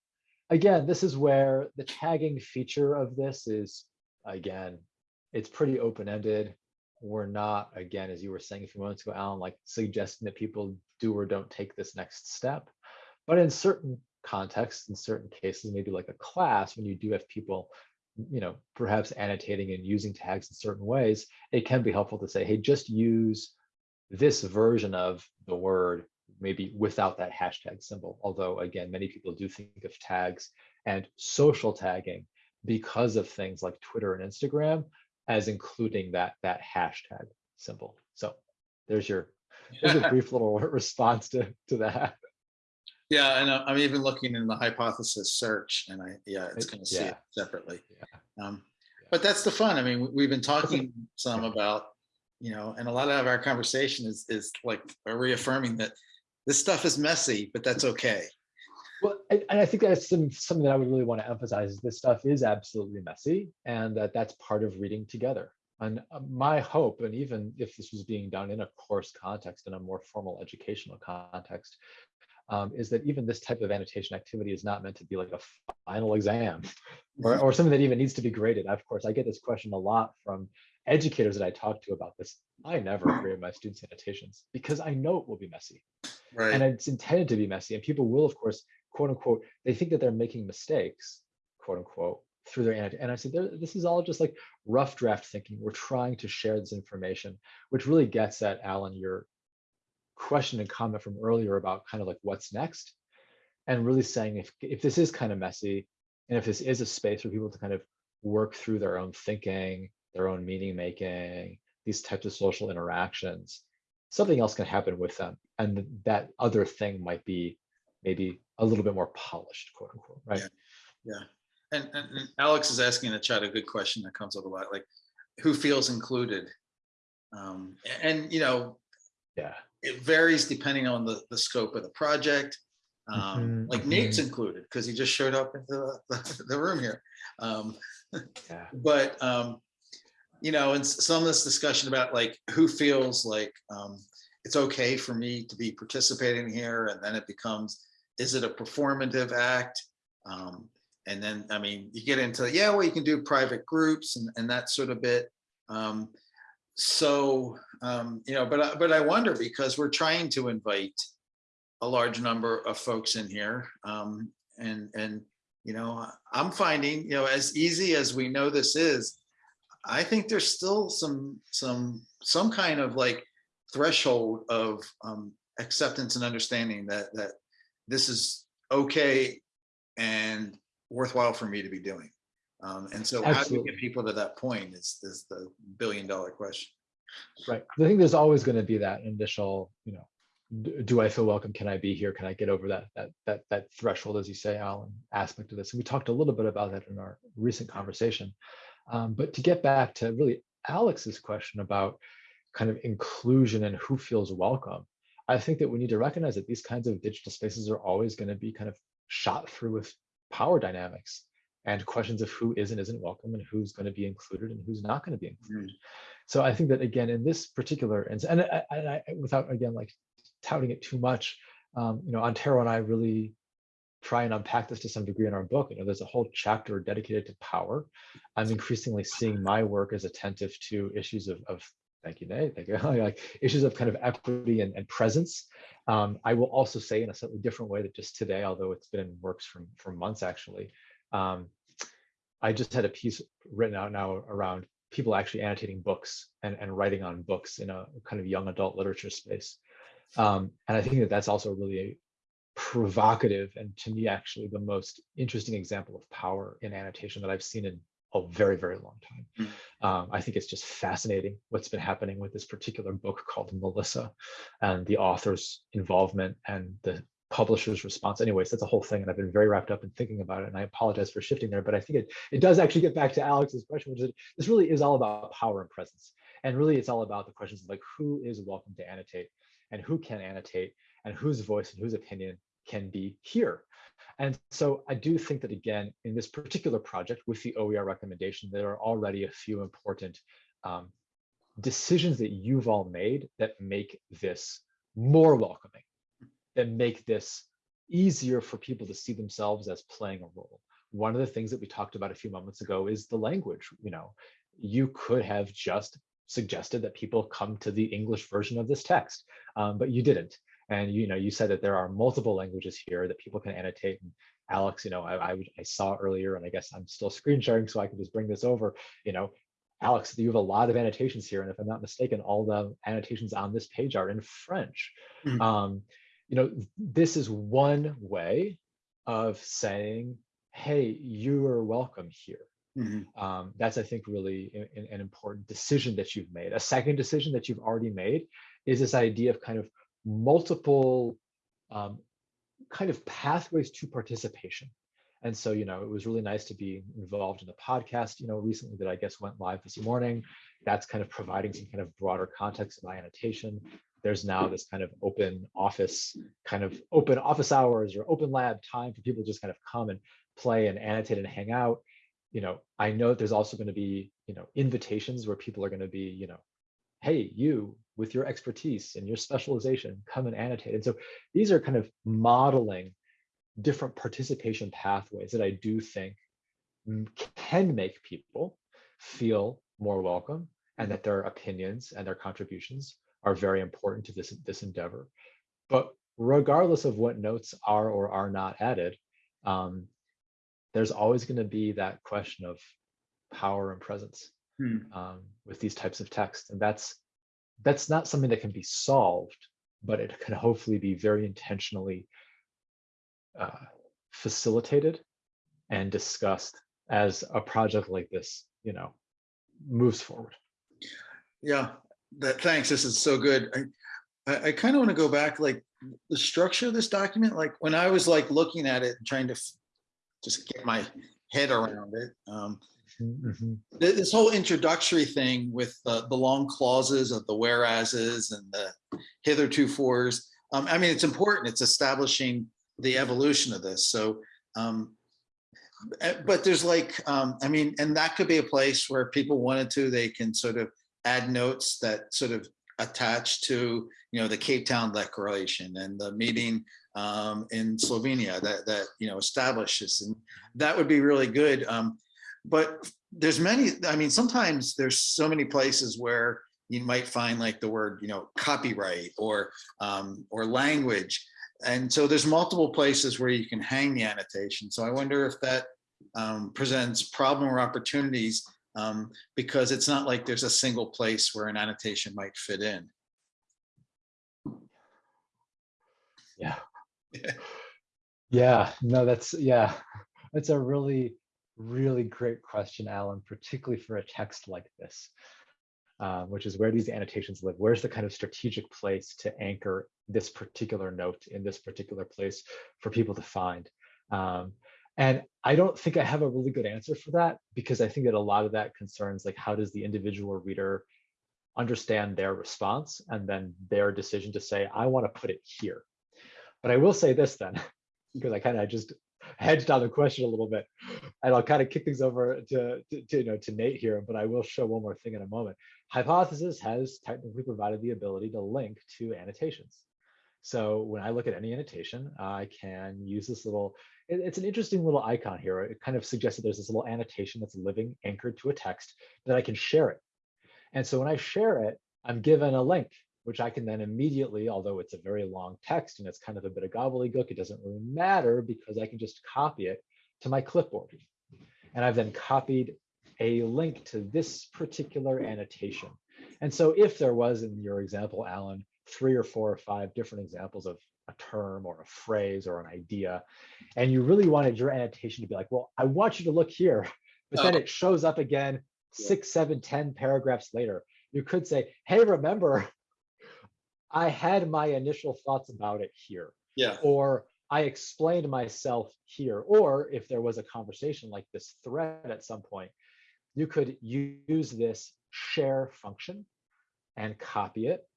again, this is where the tagging feature of this is again, it's pretty open-ended. We're not, again, as you were saying a few moments ago, Alan, like suggesting that people do or don't take this next step. But in certain contexts, in certain cases, maybe like a class, when you do have people, you know, perhaps annotating and using tags in certain ways, it can be helpful to say, hey, just use this version of the word, maybe without that hashtag symbol. Although, again, many people do think of tags and social tagging because of things like Twitter and Instagram as including that that hashtag symbol. So there's your there's a brief little response to to that. Yeah, and I- I'm even looking in the hypothesis search and I, yeah, it's gonna see it separately. Yeah. Um, But that's the fun. I mean, we- we've been talking some about, you know, and a lot of our conversation is, is like reaffirming that this stuff is messy, but that's okay. Well, and, and I think that's some, something that I would really want to emphasize. is This stuff is absolutely messy, and that that's part of reading together. And uh, my hope, and even if this was being done in a course context, in a more formal educational context, um, is that even this type of annotation activity is not meant to be like a final exam or, or something that even needs to be graded. Of course, I get this question a lot from educators that I talk to about this. I never grade my students' annotations because I know it will be messy. And it's intended to be messy. And people will of course quote unquote they think that they're making mistakes quote unquote through their annotation. And i said this is all just like rough draft thinking. We're trying to share this information which really gets at alan your question and comment from earlier about kind of like what's next and really saying if if this is kind of messy and if this is a space for people to kind of work through their own thinking their own meaning making these types of social interactions something else can happen with them and that other thing might be maybe a little bit more polished quote unquote right yeah. And, and and Alex is asking in the chat a good question that comes up a lot, like, who feels included? Um, and, you know, yeah it varies depending on the, the scope of the project. Um, Mhm, like Nate's included because he just showed up into the, the room here. Um, yeah but, um, you know, and some of this discussion about like who feels like, um, it's okay for me to be participating here, and then it becomes, is it a performative act? Um, and then, I mean, you get into, yeah, well, you can do private groups and, and that sort of bit. So, um, you know, but, but I wonder because we're trying to invite a large number of folks in here. Um, and, and, you know, I'm finding, you know, as easy as we know this is, I think there's still some, some, some kind of like threshold of um, acceptance and understanding that, that this is okay and worthwhile for me to be doing. Um, and so how do you get people to that point is, is the billion dollar question. Right. I think there's always going to be that initial, you know, do I feel welcome? Can I be here? Can I get over that that that that threshold, as you say, Alan, aspect of this? And we talked a little bit about that in our recent conversation. Um, but to get back to really Alex's question about kind of inclusion and who feels welcome, I think that we need to recognize that these kinds of digital spaces are always going to be kind of shot through with power dynamics and questions of who is and isn't welcome and who's going to be included and who's not going to be included. So I think that again, in this particular, and, and I, and I, without again, like touting it too much, um, you know, Antero and I really try and unpack this to some degree in our book. You know, there's a whole chapter dedicated to power. I'm increasingly seeing my work as attentive to issues of, of thank you, Nate, thank you, like issues of kind of equity and, and presence. Um, I will also say in a slightly different way that just today, although it's been in works for, for months actually, um, I just had a piece written out now around people actually annotating books and, and writing on books in a kind of young adult literature space. Um, and I think that that's also really a provocative and to me actually the most interesting example of power in annotation that I've seen in a very, very long time. Um, I think it's just fascinating what's been happening with this particular book called Melissa and the author's involvement and the publisher's response. Anyways, that's a whole thing. And I've been very wrapped up in thinking about it. And I apologize for shifting there, but I think it, it does actually get back to Alex's question, which is this really is all about power and presence. And really it's all about the questions of like who is welcome to annotate and who can annotate and whose voice and whose opinion can be here. And so I do think that again, in this particular project with the OER recommendation, there are already a few important um, decisions that you've all made that make this more welcoming, that make this easier for people to see themselves as playing a role. One of the things that we talked about a few moments ago is the language. You know, you could have just suggested that people come to the English version of this text, um, but you didn't. And you know, you said that there are multiple languages here that people can annotate. And Alex, you know, I, I, I saw earlier, and I guess I'm still screen sharing, so I can just bring this over. You know, Alex, you have a lot of annotations here, and if I'm not mistaken, all the annotations on this page are in French. Mhm. Um, you know, this is one way of saying, "Hey, you are welcome here." Mhm. Um, that's, I think, really a- a- an important decision that you've made. A second decision that you've already made is this idea of kind of multiple um, kind of pathways to participation. And so, you know, it was really nice to be involved in the podcast, you know, recently that I guess went live this morning. That's kind of providing some kind of broader context of my annotation. There's now this kind of open office, kind of open office hours or open lab time for people to just kind of come and play and annotate and hang out. You know, I know there's also going to be, you know, invitations where people are going to be, you know, hey, you with your expertise and your specialization, come and annotate. And so these are kind of modeling different participation pathways that I do think can make people feel more welcome and that their opinions and their contributions are very important to this, this endeavor. But regardless of what notes are or are not added, um, there's always going to be that question of power and presence Hmm. um, with these types of text. And that's that's not something that can be solved, but it can hopefully be very intentionally uh, facilitated and discussed as a project like this, you know, moves forward. Yeah, that, thanks. This is so good. I, I, I kind of want to go back, like the structure of this document, like when I was like looking at it and trying to just get my head around it. Um, Mhm. this whole introductory thing with the, the long clauses of the whereases and the hitherto fors. Um, I mean, it's important. It's establishing the evolution of this. So, um, eh, but there's like, um, I mean, and that could be a place where people wanted to, they can sort of add notes that sort of attach to, you know, the Cape Town Declaration and the meeting um, in Slovenia that, that, you know, establishes, and that would be really good. Um, But there's many, I mean, sometimes there's so many places where you might find like the word, you know, copyright or, um, or language. And so there's multiple places where you can hang the annotation. So I wonder if that um, presents problem or opportunities um, because it's not like there's a single place where an annotation might fit in. Yeah. Yeah. Yeah, no, that's, yeah, that's a really, really great question, Alan, particularly for a text like this. uh, which is where these annotations live. Where's the kind of strategic place to anchor this particular note in this particular place for people to find? Um, and I don't think I have a really good answer for that because I think that a lot of that concerns like how does the individual reader understand their response and then their decision to say, I want to put it here. But I will say this then, because I kind of just hedged on the question a little bit, and I'll kind of kick things over to, to, to, you know to Nate here, but I will show one more thing in a moment. Hypothesis has technically provided the ability to link to annotations. So when I look at any annotation, I can use this little, it- it's an interesting little icon here. It kind of suggests that there's this little annotation that's living anchored to a text that I can share it. And so when I share it, I'm given a link, which I can then immediately, although it's a very long text and it's kind of a bit of gobbledygook, it doesn't really matter because I can just copy it to my clipboard. And I've then copied a link to this particular annotation. And so if there was in your example, Alan, three or four or five different examples of a term or a phrase or an idea, and you really wanted your annotation to be like, well, I want you to look here, but then Oh. it shows up again Yeah. six, seven, ten paragraphs later. You could say, hey, remember, I had my initial thoughts about it here Yeah, or I explained myself here, or if there was a conversation like this thread at some point, you could use this share function and copy it,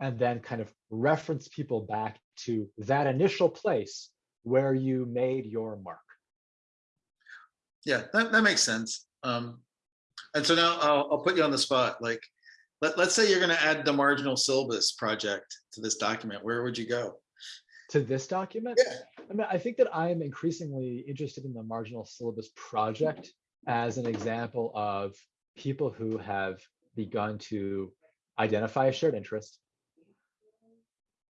and then kind of reference people back to that initial place where you made your mark. yeah, that, that makes sense. Um, and so now I'll, I'll put you on the spot. Like, let, let's say you're gonna add the marginal syllabus project to this document. Where would you go? To this document, Yeah. I mean, I think that I am increasingly interested in the marginal syllabus project as an example of people who have begun to identify a shared interest,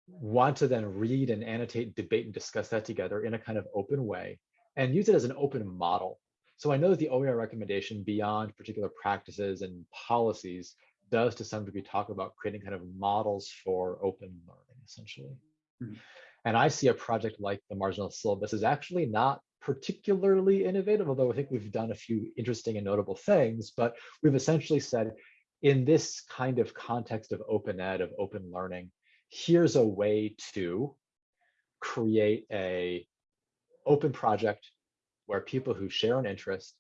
want to then read and annotate, debate, and discuss that together in a kind of open way, and use it as an open model. So I know that the OER recommendation beyond particular practices and policies does to some degree talk about creating kind of models for open learning, essentially. Mhm. And I see a project like the marginal syllabus is actually not particularly innovative, although I think we've done a few interesting and notable things, but we've essentially said in this kind of context of open ed, of open learning, here's a way to create a open project where people who share an interest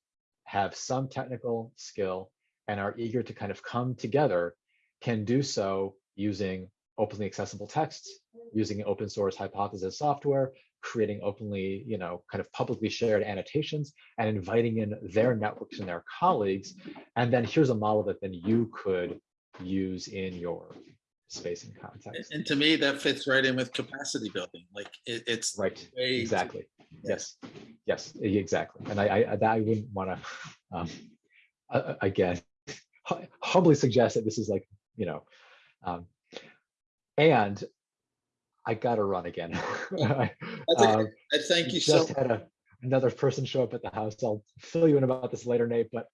have some technical skill and are eager to kind of come together can do so using openly accessible texts, using open source hypothesis software, creating openly, you know, kind of publicly shared annotations and inviting in their networks and their colleagues. And then here's a model that then you could use in your space and context. and to me, that fits right in with capacity building. Like, it, it's. Right, to- exactly. Yes, yes, exactly. And I, I, I- I wouldn't want to, um, a- again, humbly suggest that this is like, you know, um, and I gotta run again. I That's um, I thank you so, just had a, another person show up at the house. I'll fill you in about this later, Nate, but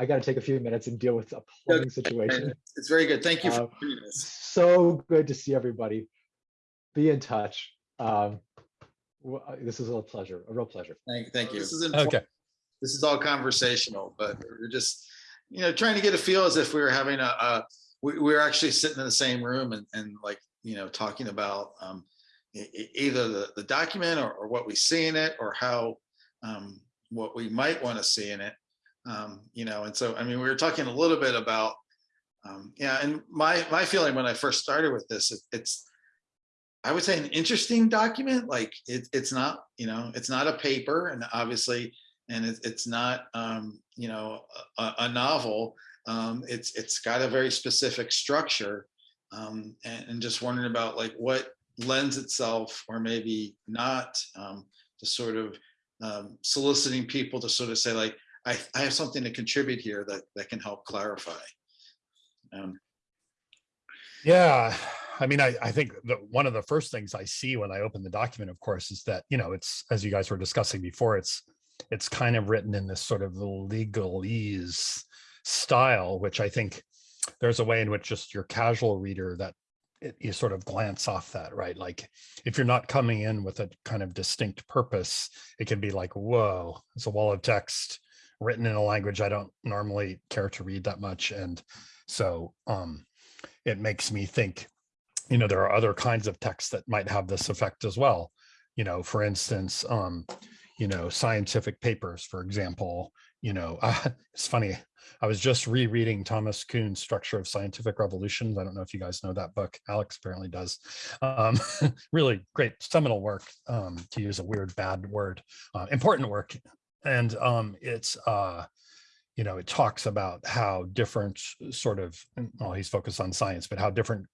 I gotta take a few minutes and deal with a plumbing situation. it's very good. Thank you Uh, doing this. So good to see everybody. Be in touch. Um, this is a pleasure, a real pleasure. Thank, thank you. This is, informal. Okay. this is all conversational, but we're just, you know, trying to get a feel as if we were having a, a we, we were actually sitting in the same room and, and like, you know, talking about um, either the, the document or, or what we see in it or how, um, what we might want to see in it. Um, you know, and so, I mean, we were talking a little bit about, um, yeah, and my, my feeling when I first started with this, it, it's, I would say an interesting document, like it, it's not, you know, it's not a paper and obviously and it's it's not um, you know a, a novel. Um, it's it's got a very specific structure, Um, and, and just wondering about like what lends itself or maybe not um, to sort of soliciting people to sort of say like, I, I have something to contribute here that, that can help clarify. Um, Yeah, I mean, I, I think that one of the first things I see when I open the document, of course, is that, you know, it's, as you guys were discussing before, it's, it's kind of written in this sort of legalese style, which I think there's a way in which just your casual reader that it, you sort of glance off that, right? Like if you're not coming in with a kind of distinct purpose, it can be like, whoa, it's a wall of text written in a language I don't normally care to read that much. And so, um, it makes me think, you know, there are other kinds of texts that might have this effect as well. You know, for instance, um, you know, scientific papers, for example, you know, uh, it's funny. I was just rereading Thomas Kuhn's Structure of Scientific Revolutions. I don't know if you guys know that book. Alex apparently does. Um, really great seminal work, um, to use a weird bad word, uh, important work. And um, it's, uh, you know, it talks about how different sort of, well, he's focused on science, but how different,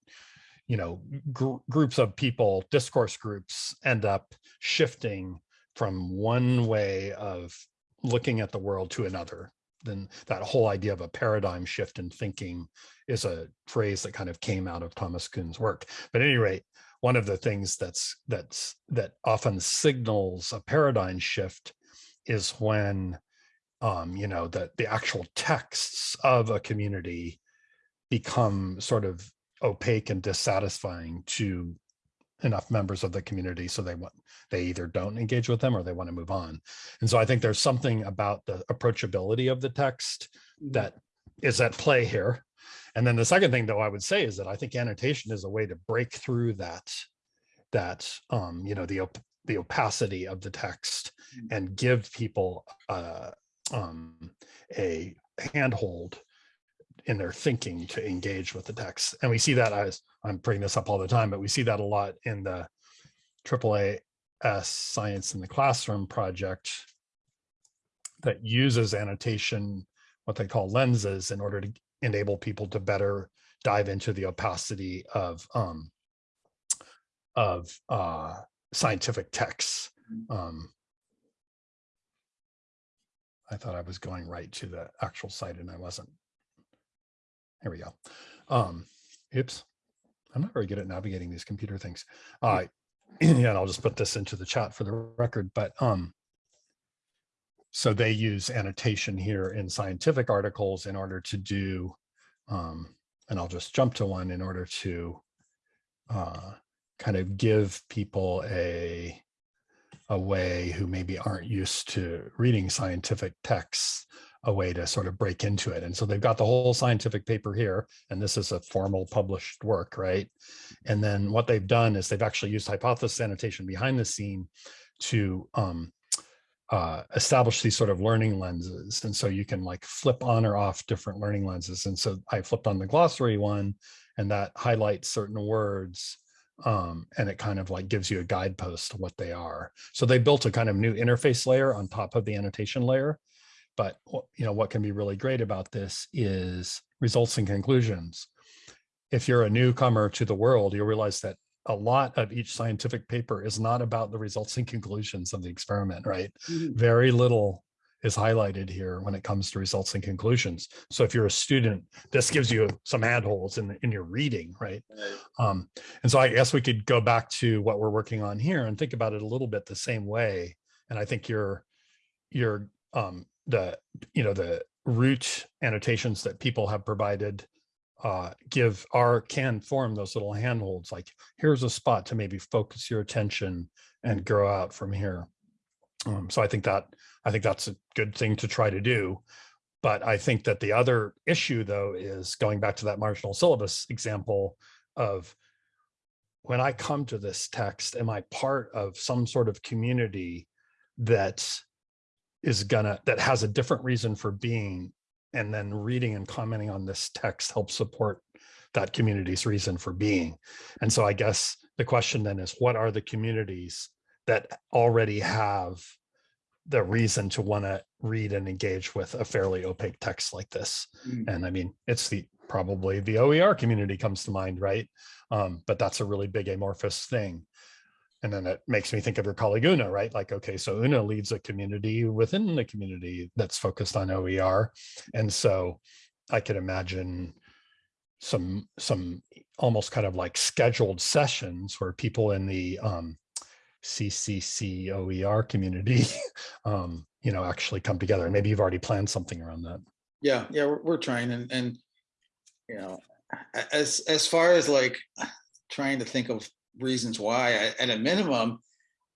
you know, gr groups of people, discourse groups end up shifting from one way of looking at the world to another. Then that whole idea of a paradigm shift in thinking is a phrase that kind of came out of Thomas Kuhn's work. But at any rate, one of the things that's that's that often signals a paradigm shift is when um, you know, that the actual texts of a community become sort of opaque and dissatisfying to enough members of the community so they want they either don't engage with them or they want to move on. And so i think there's something about the approachability of the text that is at play here. And then the second thing though i would say is that i think annotation is a way to break through that that um you know the op the opacity of the text and give people uh um a handhold in their thinking to engage with the text. And we see that as I'm bringing this up all the time, but we see that a lot in the AAA Science in the Classroom project that uses annotation, what they call lenses, in order to enable people to better dive into the opacity of um, of uh, scientific texts. Um, I thought I was going right to the actual site and I wasn't. Here we go. Um, oops. I'm not very good at navigating these computer things. Uh, yeah, and I'll just put this into the chat for the record, but um, so they use annotation here in scientific articles in order to do, um, and I'll just jump to one in order to uh, kind of give people a, a way who maybe aren't used to reading scientific texts a way to sort of break into it. And so they've got the whole scientific paper here, and this is a formal published work, right? And then what they've done is they've actually used hypothesis annotation behind the scene to um, uh, establish these sort of learning lenses. And so you can like flip on or off different learning lenses. And so I flipped on the glossary one, and that highlights certain words um, and it kind of like gives you a guidepost to what they are. So they built a kind of new interface layer on top of the annotation layer. But you know what can be really great about this is results and conclusions. If you're a newcomer to the world, you'll realize that a lot of each scientific paper is not about the results and conclusions of the experiment, right? Mhm. Very little is highlighted here when it comes to results and conclusions. So if you're a student, this gives you some handholds in, in your reading, right? Um, and so I guess we could go back to what we're working on here and think about it a little bit the same way. And I think your your um, the you know the root annotations that people have provided uh, give are can form those little handholds. Like here's a spot to maybe focus your attention and grow out from here. Um, so I think that I think that's a good thing to try to do. But I think that the other issue, though, is going back to that marginal syllabus example of when I come to this text, am I part of some sort of community that is gonna, that has a different reason for being, and then reading and commenting on this text helps support that community's reason for being. And so I guess the question then is, what are the communities that already have the reason to want to read and engage with a fairly opaque text like this? Mm. And I mean, it's the probably the OER community comes to mind, right? Um, but that's a really big amorphous thing. And then it makes me think of your colleague Una, right? Like, okay, so Una leads a community within the community that's focused on OER. And so I could imagine some, some almost kind of like scheduled sessions where people in the um, CCC OER community, um, you know, actually come together. And maybe you've already planned something around that. Yeah, yeah, we're, we're trying and, and, you know, as, as far as like trying to think of reasons why, I- at a minimum,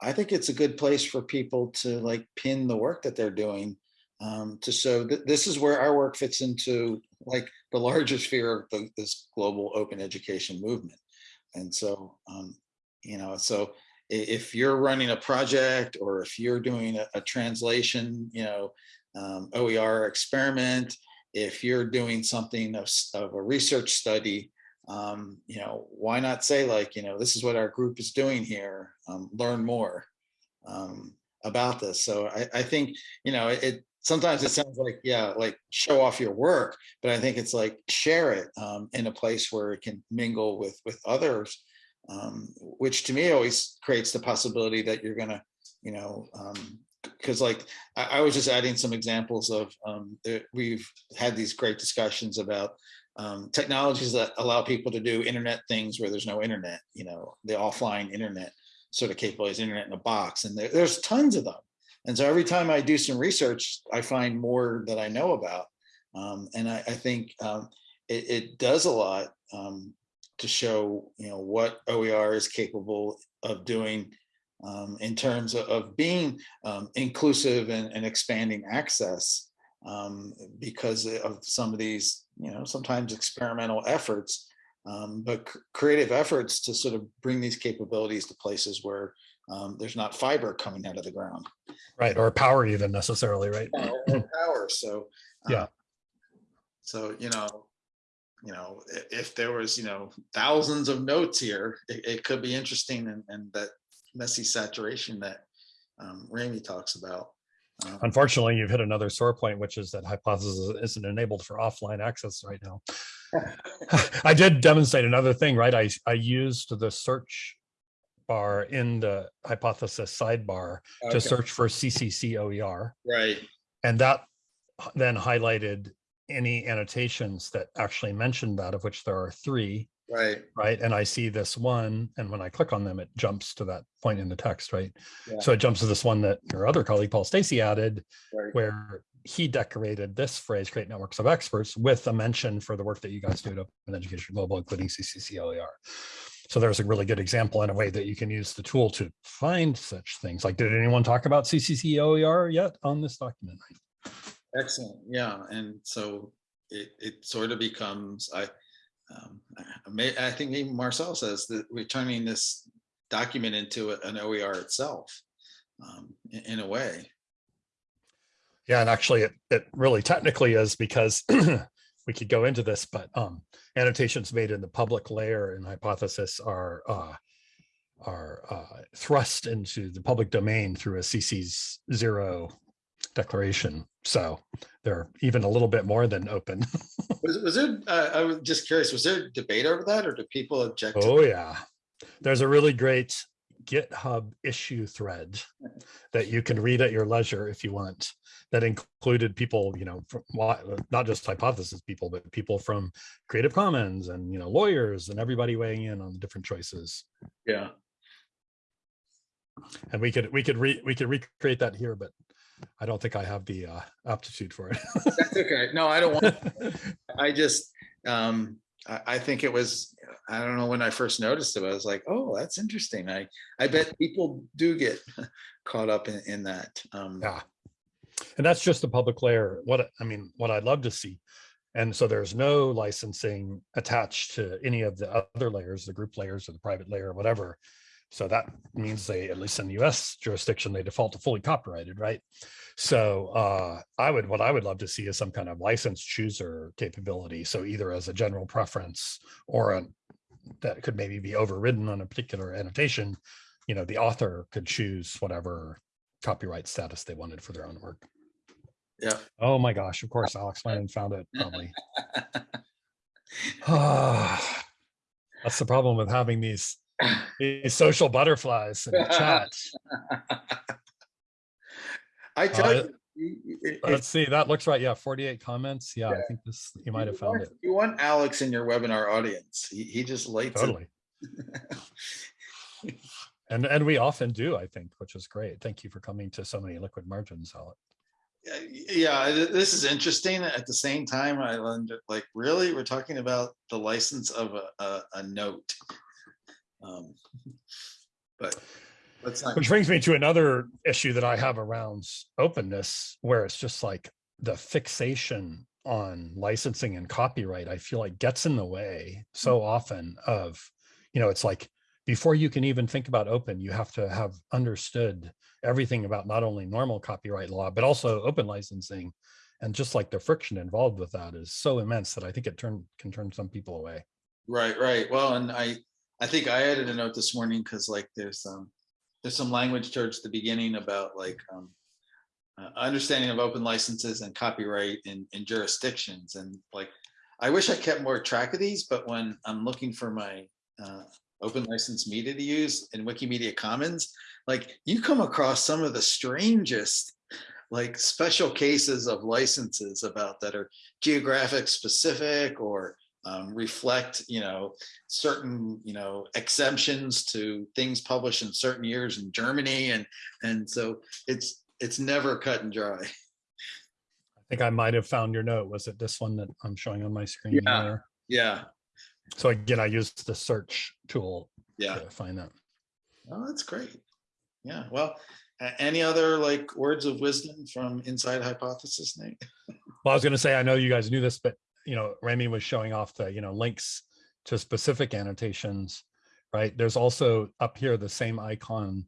I think it's a good place for people to like pin the work that they're doing. Um, to that this is where our work fits into like the larger sphere of the, this global open education movement. And so, um, you know, so if you're running a project or if you're doing a, a translation, you know, um, OER experiment, if you're doing something of, of a research study, um, you know, why not say like, you know, this is what our group is doing here, um, learn more um, about this. So I, I think, you know, it, sometimes it sounds like, yeah, like show off your work, but I think it's like share it um, in a place where it can mingle with, with others, um, which to me always creates the possibility that you're gonna, you know, um, because like I, I was just adding some examples of um, that we've had these great discussions about um, technologies that allow people to do internet things where there's no internet, you know, the offline internet sort of capabilities, internet in a box, and there, there's tons of them. And so every time I do some research, I find more that I know about. Um, and I, I think um, it, it does a lot um, to show, you know, what OER is capable of doing um, in terms of, of being um, inclusive and, and expanding access um, because of some of these, you know, sometimes experimental efforts, um, but creative efforts to sort of bring these capabilities to places where um, there's not fiber coming out of the ground Right. Or power even necessarily, right? or or power. So Yeah. uh, So you know, you know, if there was you know thousands of notes here, it, it could be interesting and, and that messy saturation that um, Remi talks about. Um, Unfortunately, you've hit another sore point, which is that hypothesis isn't enabled for offline access right now. I did demonstrate another thing, right? I, I used the search bar in the hypothesis sidebar okay, to search for CCC OER. Right. And that then highlighted any annotations that actually mentioned that, of which there are three, Right. right? And I see this one, and when I click on them, it jumps to that point in the text, right? Yeah. So it jumps to this one that your other colleague, Paul Stacey added, Right. where he decorated this phrase, create networks of experts with a mention for the work that you guys do at open education global, including CCC OER. So there's a really good example in a way that you can use the tool to find such things. Like, did anyone talk about CCC OER yet on this document? Excellent. Yeah. And so it, it sort of becomes, I, um, I, think even Marcel says that we're turning this document into an OER itself um, in, in a way. Yeah, and actually it, it really technically is because we could go into this, but um, annotations made in the public layer in hypothesis are uh, are uh, thrust into the public domain through a CC's zero declaration. So they're even a little bit more than open. Was, was there, uh, I was just curious, was there debate over that or do people object? Oh, yeah. There's a really great GitHub issue thread that you can read at your leisure if you want. That included people, you know, from, wa- not just hypothesis people, but people from Creative Commons and, you know, lawyers and everybody weighing in on the different choices. Yeah. And we could, we could re, we could recreate that here, but I don't think I have the uh, aptitude for it. That's okay. No, I don't want. I just, um, I, I think it was, I don't know when I first noticed it, I was like, oh, that's interesting. I, I bet people do get caught up in, in that. Um, Yeah. And that's just the public layer. What, I mean, what I'd love to see. And so there's no licensing attached to any of the other layers, the group layers or the private layer or whatever. So that means they, at least in the US jurisdiction, they default to fully copyrighted, right? So uh, I would, what I would love to see is some kind of license chooser capability. So either as a general preference or a, that could maybe be overridden on a particular annotation, you know, the author could choose whatever copyright status they wanted for their own work. Yeah. Oh my gosh, of course, Alex Lennon found it probably. That's the problem with having these, these social butterflies in the chat. I tell Uh, you. it- Let's see, that looks right. Yeah, 48 comments. Yeah, I think this, you might have found want- it. You want Alex in your webinar audience. He, he just lights it. Totally. And, and we often do, I think, which is great. Thank you for coming to so many liquid margins, Alec. Yeah, Yeah, this is interesting. At the same time, I learned like, really, we're talking about the license of a, a, a note. Um, But let's not, Which brings me to another issue that I have around openness, where it's just like the fixation on licensing and copyright, I feel like gets in the way so often of, you know, it's like before you can even think about open, you have to have understood everything about not only normal copyright law, but also open licensing. And just like the friction involved with that is so immense that I think it turn can turn some people away. right, right. Well, and I, I think I added a note this morning because like there's um, there's some language towards the beginning about like um, uh, understanding of open licenses and copyright in, in jurisdictions. And like I wish I kept more track of these, but when I'm looking for my uh, open license media to use in Wikimedia Commons, like you come across some of the strangest like special cases of licenses about that are geographic specific or um, reflect, you know, certain, you know, exemptions to things published in certain years in Germany. And, and so it's, it's never cut and dry. I think I might have found your note. Was it this one that I'm showing on my screen Yeah. there? Yeah, So again, I used the search tool yeah. to find that. Oh, that's great. Yeah, well, any other like words of wisdom from Inside Hypothesis, Nate? Well, I was going to say, I know you guys knew this, but you know, Remi was showing off the, you know, links to specific annotations, right? There's also up here, the same icon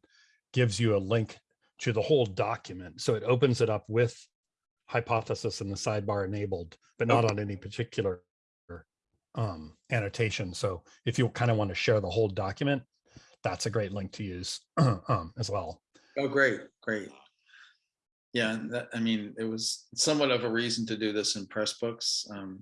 gives you a link to the whole document. So it opens it up with hypothesis in the sidebar enabled, but not on any particular um, annotation. So if you kind of want to share the whole document, that's a great link to use um, as well. Oh, great, great. Yeah, and that, I mean, it was somewhat of a reason to do this in Pressbooks. Um,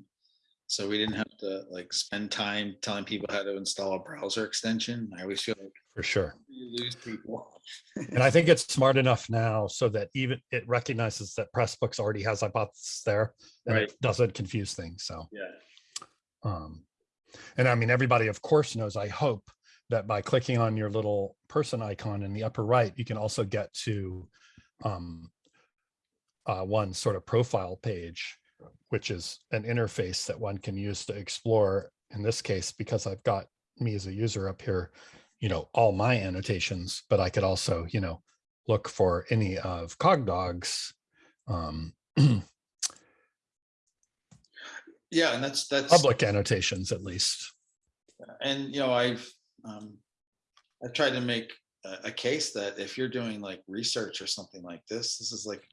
so we didn't have to like spend time telling people how to install a browser extension. I always feel like For sure. you lose people. And I think it's smart enough now so that even it recognizes that Pressbooks already has hypothesis there and Right. it doesn't confuse things. So, Yeah. um, and I mean, everybody of course knows, I hope that by clicking on your little person icon in the upper right, you can also get to um, uh, one sort of profile page, which is an interface that one can use to explore. In this case, because I've got me as a user up here, you know, all my annotations, but I could also, you know, look for any of Cogdog's um, Yeah, and that's, that's. public annotations at least. And, you know, I've, um, I've tried to make a, a case that if you're doing like research or something like this, this is like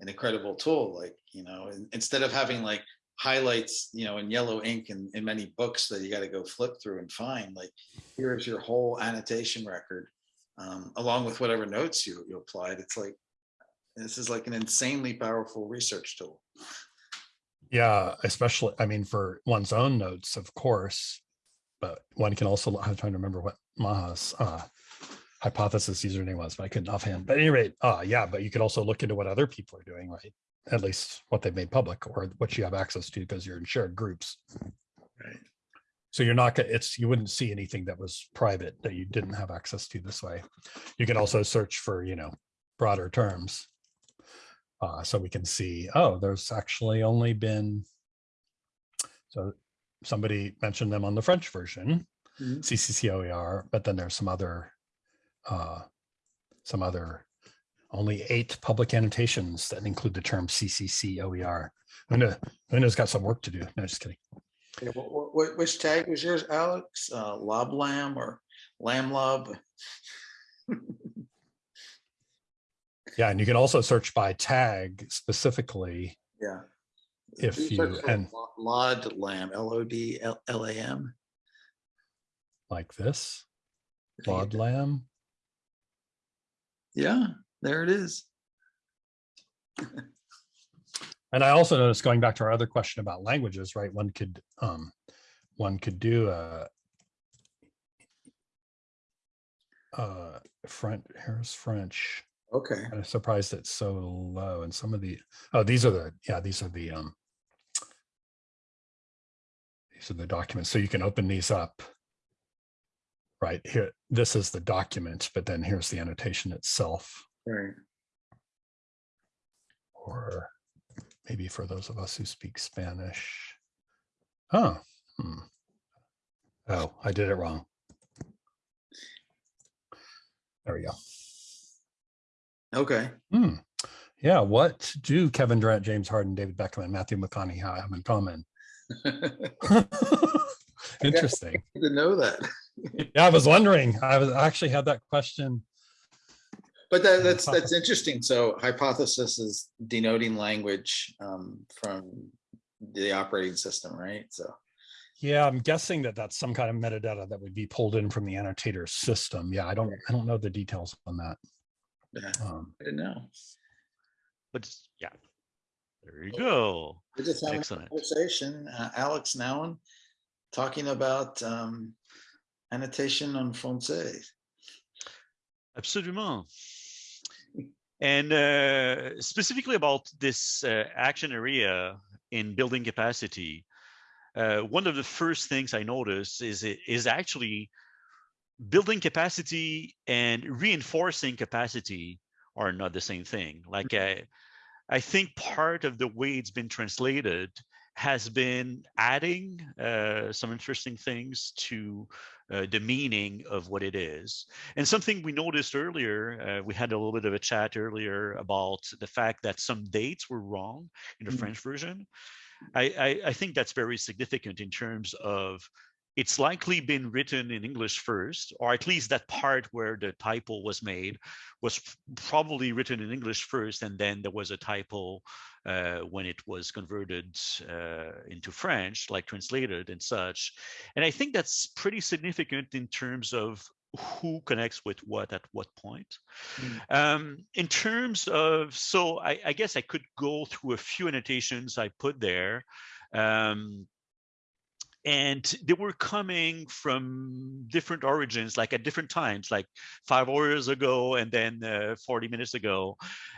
an incredible tool, like, you know, instead of having like highlights, you know, in yellow ink in, in many books that you got to go flip through and find, like, here's your whole annotation record, um, along with whatever notes you, you applied. It's like, this is like an insanely powerful research tool. Yeah, especially, I mean, for one's own notes, of course, but one can also, I'm trying to remember what Maha's uh, hypothesis username was, but I couldn't offhand. But at any rate, uh, yeah, but you could also look into what other people are doing, right? At least what they've made public or what you have access to because you're in shared groups. Right. So you're not, gonna it's, you wouldn't see anything that was private that you didn't have access to this way. You can also search for, you know, broader terms. Uh, so we can see, oh, there's actually only been. So somebody mentioned them on the French version, Mhm. CCCOER, but then there's some other, uh, some other, only eight public annotations that include the term CCCOER. Una, Una's got some work to do. No, just kidding. Yeah, wh- wh- wh- Which tag was yours, Alex? Uh, Lob Lamb or Lamb Lob? Yeah, and you can also search by tag specifically Yeah. if Do you, and Lo- Lod Lamb, L O D L A M. like this, I think it- Claude Lamb. Yeah, there it is. And I also noticed going back to our other question about languages, right? One could um, one could do a uh, French, here's French. Okay, I'm surprised it's so low and some of the, oh, these are the, yeah, these are the, um, these are the documents. So you can open these up. Right here, this is the document, but then here's the annotation itself. right. Or maybe for those of us who speak Spanish. Oh, hmm. Oh, I did it wrong. There we go. Okay. Hmm. Yeah, what do Kevin Durant, James Harden, David Beckham, and Matthew McConaughey have in common? Interesting. To know that. Yeah, I was wondering. I was I actually had that question. But that, that's, that's interesting. So hypothesis is denoting language um, from the operating system, right? So, Yeah, I'm guessing that that's some kind of metadata that would be pulled in from the annotator system. Yeah, I don't I don't know the details on that. yeah, Um, I didn't know. But yeah, there you go. We're just having a Excellent. conversation, uh, Alex Nowen, talking about um, annotation on Francais. Absolument. And uh, specifically about this uh, action area in building capacity, uh, one of the first things I noticed is it is actually building capacity and reinforcing capacity are not the same thing. Like I, I think part of the way it's been translated has been adding uh, some interesting things to uh, the meaning of what it is. And something we noticed earlier, uh, we had a little bit of a chat earlier about the fact that some dates were wrong in the Mm. French version. I, I, I think that's very significant in terms of it's likely been written in English first, or at least that part where the typo was made was probably written in English first, and then there was a typo uh, when it was converted uh, into French, like translated and such. And I think that's pretty significant in terms of who connects with what at what point. Mm. Um, in terms of, so I, I guess I could go through a few annotations I put there. Um, and they were coming from different origins like at different times like five hours ago and then uh, 40 minutes ago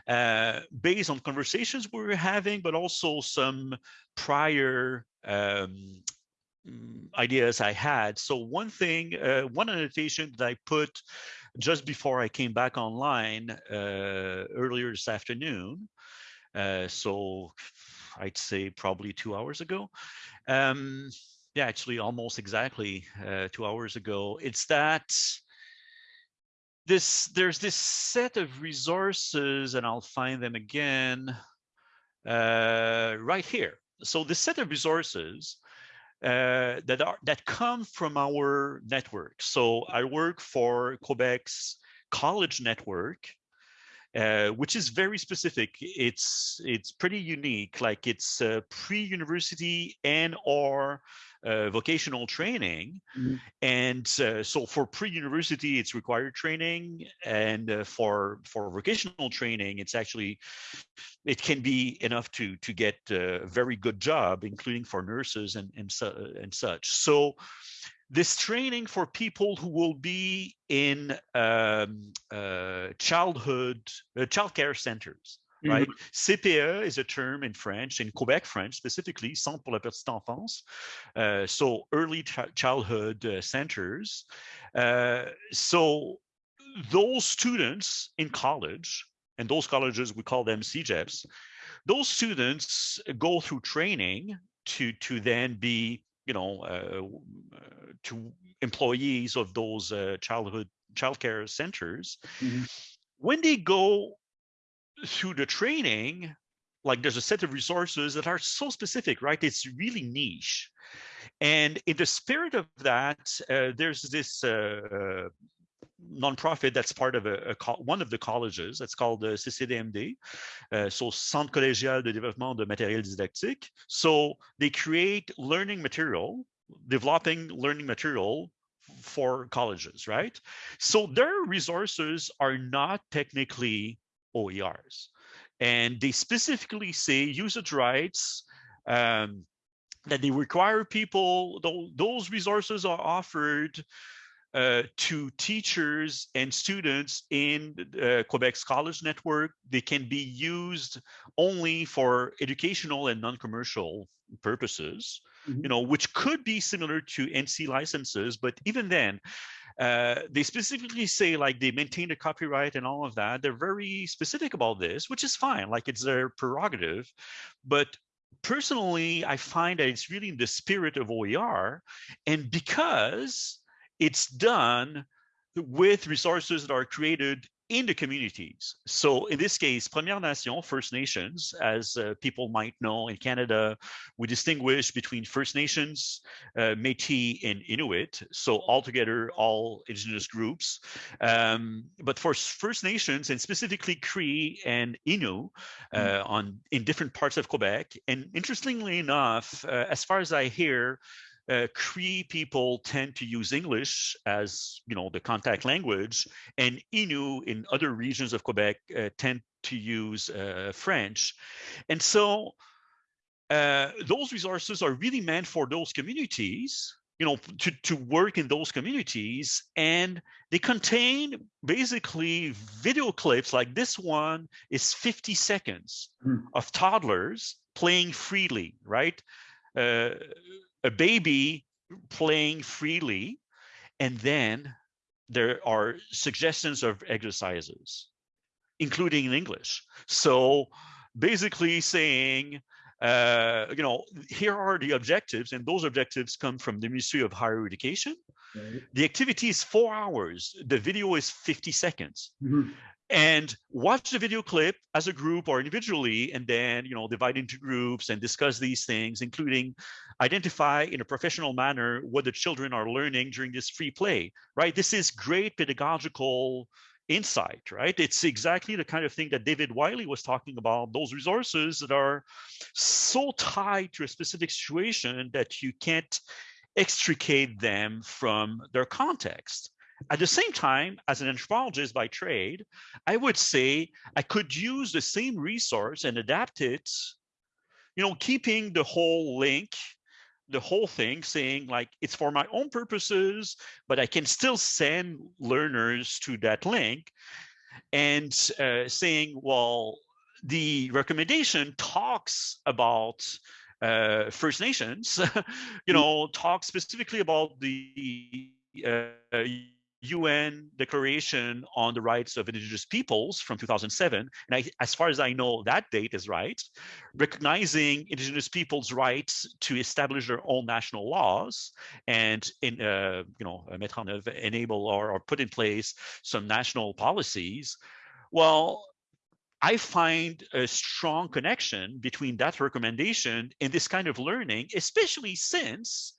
uh, based on conversations we were having but also some prior um, mm, ideas i had. So one thing uh, one annotation that i put just before i came back online uh, earlier this afternoon uh, so i'd say probably two hours ago um, yeah, actually almost exactly uh, two hours ago. It's that this there's this set of resources, and I'll find them again uh, right here. So this set of resources uh, that are that come from our network. So I work for Quebec's college network, uh, which is very specific. It's it's pretty unique. Like it's uh, pre-university and or uh, vocational training, Mhm. and uh, so for pre-university it's required training, and uh, for for vocational training it's actually it can be enough to to get a very good job, including for nurses and and, su- and such. So this training for people who will be in um, uh, childhood uh, childcare centers right? Cpe is a term in french in quebec french specifically centre pour la petite enfance uh, so early ch- childhood uh, centers. Uh, so those students in college and those colleges we call them cégeps those students go through training to to then be you know uh, uh, to employees of those uh, childhood childcare centers Mhm. when they go through the training like there's a set of resources that are so specific right it's really niche and in the spirit of that uh, there's this uh, nonprofit that's part of a, a one of the colleges that's called the CCDMD, uh, so Centre Collégial de Développement de Matériel Didactique. So they create learning material, developing learning material for colleges, right? So their resources are not technically OERs, and they specifically say usage rights. Um, that they require people, tho- those resources are offered uh, to teachers and students in uh, Quebec's college network. They can be used only for educational and non-commercial purposes, you Mhm. know, which could be similar to NC licenses, but even then, uh, they specifically say like they maintain the copyright and all of that. They're very specific about this, which is fine, like it's their prerogative. But personally, I find that it's really in the spirit of OER, and because it's done with resources that are created in the communities. So in this case, Première Nation, First Nations, as uh, people might know in Canada, we distinguish between First Nations, uh, Métis, and Inuit. So altogether, all indigenous groups. Um, but for First Nations, and specifically Cree and Innu, uh, on in different parts of Quebec. And interestingly enough, uh, as far as I hear, uh, Cree people tend to use English as you know the contact language, and Innu in other regions of Quebec uh, tend to use uh, French, and so uh, those resources are really meant for those communities. You know, to, to work in those communities, and they contain basically video clips like this one is 50 seconds Hmm. of toddlers playing freely, right? Uh, a baby playing freely, and then there are suggestions of exercises, including in English. So basically saying, uh, you know, here are the objectives, and those objectives come from the Ministry of Higher Education. Right. The activity is four hours. The video is 50 seconds Mhm. And watch the video clip as a group or individually and then you know divide into groups and discuss these things including identify in a professional manner what the children are learning during this free play right? This is great pedagogical insight right? It's exactly the kind of thing that david wiley was talking about those resources that are so tied to a specific situation that you can't extricate them from their context at the same time, as an anthropologist by trade, I would say I could use the same resource and adapt it, you know, keeping the whole link, the whole thing, saying like it's for my own purposes, but I can still send learners to that link and uh, saying, well, the recommendation talks about uh, First Nations, you know, talks specifically about the uh, UN Declaration on the Rights of Indigenous Peoples from 2007. And I, as far as I know, that date is right, recognizing Indigenous peoples' rights to establish their own national laws and in, uh, you know, œuvre, enable or, or put in place some national policies. Well, I find a strong connection between that recommendation and this kind of learning, especially since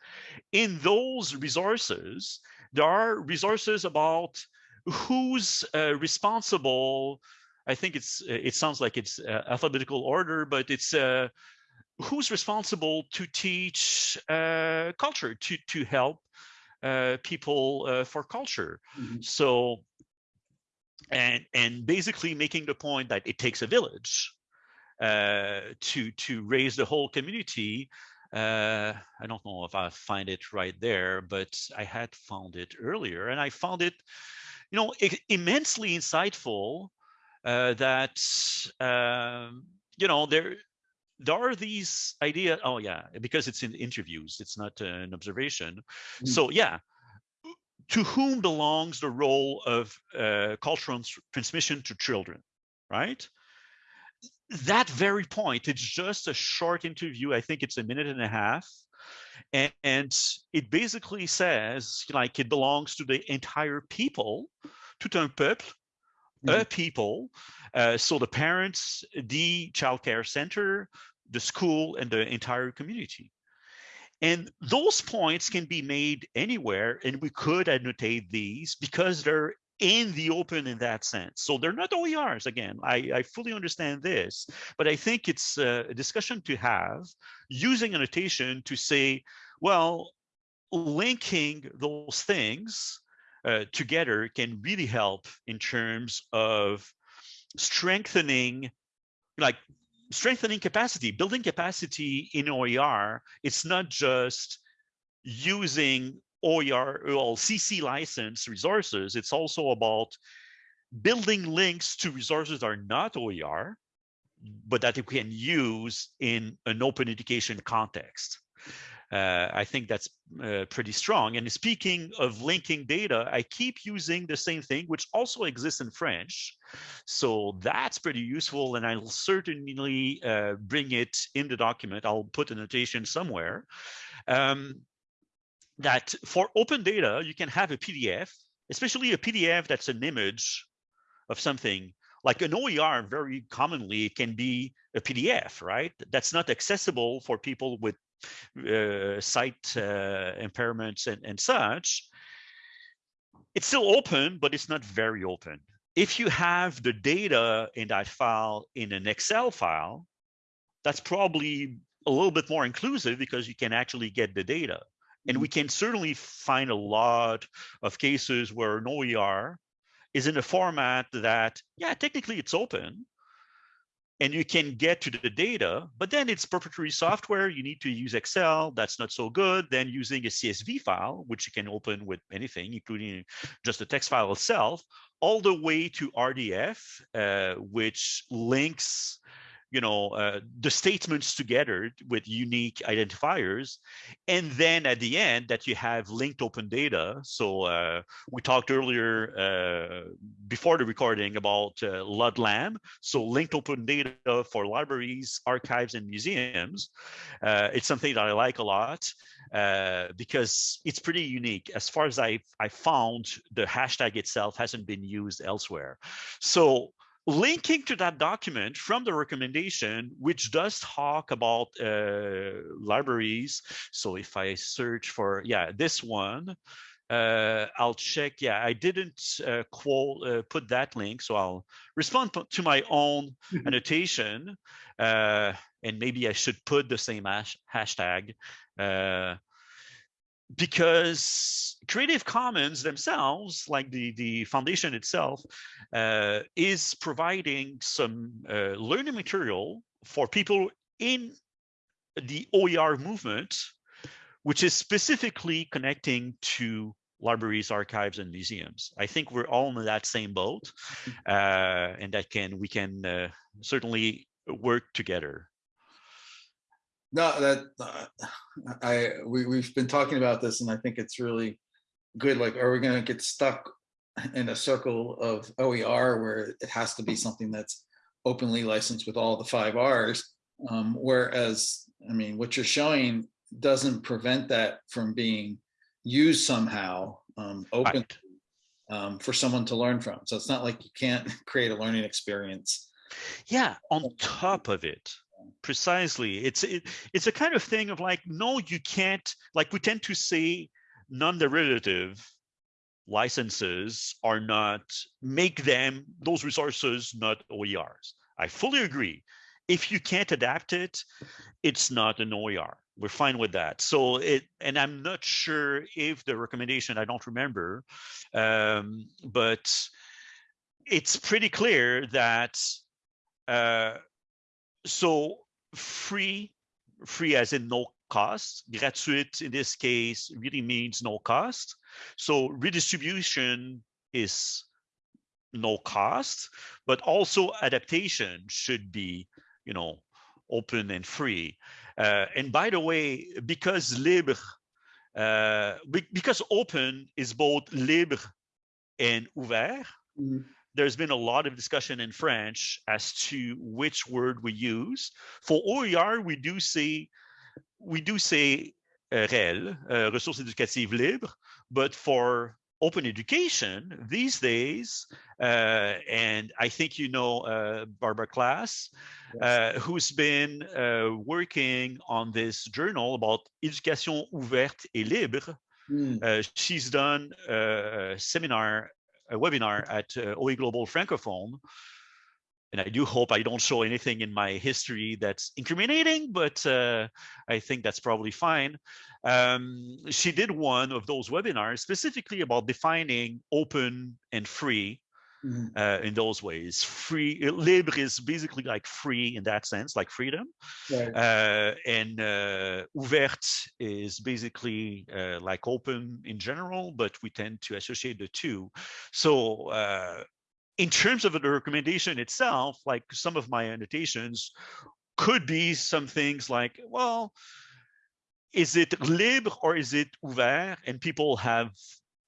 in those resources, there are resources about who's uh, responsible. I think it's it sounds like it's uh, alphabetical order, but it's uh, who's responsible to teach uh, culture to to help uh, people uh, for culture. Mhm. So and and basically making the point that it takes a village uh, to to raise the whole community. Uh, I don't know if I find it right there, but I had found it earlier, and I found it, you know, immensely insightful. Uh, that um, you know there there are these ideas. Oh yeah, because it's in interviews, it's not an observation. Mm. So yeah, to whom belongs the role of uh, cultural trans- transmission to children, right? That very point, it's just a short interview. I think it's a minute and a half. And, and it basically says, like, it belongs to the entire people, tout un peuple, a people. Uh, so the parents, the childcare center, the school, and the entire community. And those points can be made anywhere, and we could annotate these because they're in the open in that sense. So they're not OERs. Again, I, I fully understand this, but I think it's a discussion to have using annotation to say, well, linking those things uh, together can really help in terms of strengthening, like strengthening capacity, building capacity in OER, it's not just using OER or CC license resources, it's also about building links to resources that are not OER, but that we can use in an open education context. Uh, I think that's uh, pretty strong. And speaking of linking data, I keep using the same thing, which also exists in French. So that's pretty useful. And I'll certainly uh, bring it in the document. I'll put a notation somewhere. Um, that for open data, you can have a PDF, especially a PDF that's an image of something like an OER very commonly it can be a PDF, right? That's not accessible for people with uh, sight uh, impairments and, and such, it's still open, but it's not very open. If you have the data in that file in an Excel file, that's probably a little bit more inclusive because you can actually get the data. And we can certainly find a lot of cases where an OER is in a format that, yeah, technically it's open, and you can get to the data, but then it's proprietary software. You need to use Excel. That's not so good. Then using a CSV file, which you can open with anything, including just the text file itself, all the way to RDF, uh, which links you know uh, the statements together with unique identifiers and then at the end that you have linked open data so uh, we talked earlier uh, before the recording about uh, LODLAM so linked open data for libraries archives and museums uh, it's something that i like a lot uh, because it's pretty unique. As far as I I found, the hashtag itself hasn't been used elsewhere. So linking to that document from the recommendation, which does talk about uh, libraries. So if I search for, yeah, this one, uh, I'll check. Yeah, I didn't uh, quote, uh, put that link, so I'll respond to my own annotation. Uh, and maybe I should put the same hash hashtag uh, because Creative Commons themselves, like the, the foundation itself, uh, is providing some uh, learning material for people in the OER movement, which is specifically connecting to libraries, archives, and museums. I think we're all in that same boat, uh, and that can we can uh, certainly work together. No, that uh, I we we've been talking about this, and I think it's really good. Like, are we going to get stuck in a circle of OER where it has to be something that's openly licensed with all the five R's? Um, whereas, I mean, what you're showing doesn't prevent that from being used somehow um, open Right. um, for someone to learn from. So it's not like you can't create a learning experience. Yeah, on top of it, precisely. It's it, it's a kind of thing of like, no, you can't. Like we tend to say, non-derivative licenses are not make them those resources not OERs. I fully agree. If you can't adapt it, it's not an OER. We're fine with that. So it, and I'm not sure if the recommendation, I don't remember, um, but it's pretty clear that uh, so free, free as in no cost, gratuit in this case really means no cost. So redistribution is no cost, but also adaptation should be, you know, open and free. Uh, and by the way, because libre, uh, because open is both libre and ouvert, Mhm. There's been a lot of discussion in French as to which word we use. For OER, we do say we do say uh, REL, uh, ressources éducatives libres, but for open education these days, uh, and I think you know uh, Barbara Class, uh, who's been uh, working on this journal about éducation ouverte et libre. Uh, she's done a seminar, a webinar at uh, OE Global Francophone. And I do hope I don't show anything in my history that's incriminating, but uh, I think that's probably fine. Um, she did one of those webinars specifically about defining open and free Mhm. uh, in those ways. Free libre is basically like free in that sense, like freedom. Right. Uh, and uh, ouverte is basically uh, like open in general, but we tend to associate the two. So uh, in terms of the recommendation itself, like some of my annotations could be some things like, well, is it libre or is it ouvert? And people have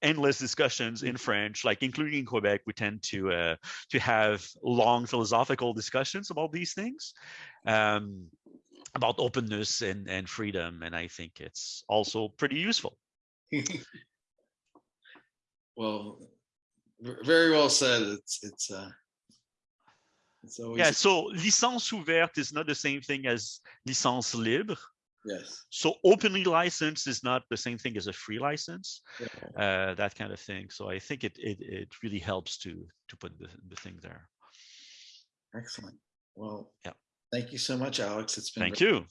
endless discussions in French, like including in Quebec, we tend to uh, to have long philosophical discussions about these things, um, about openness and and freedom, and I think it's also pretty useful. Well, very well said. It's, it's, uh, it's always, Yeah. So licence ouverte is not the same thing as licence libre. Yes. So openly licensed is not the same thing as a free license, Yeah. uh, that kind of thing. So I think it it it really helps to to put the the thing there. Excellent. Well, Yeah. thank you so much, Alex. It's been. Thank you.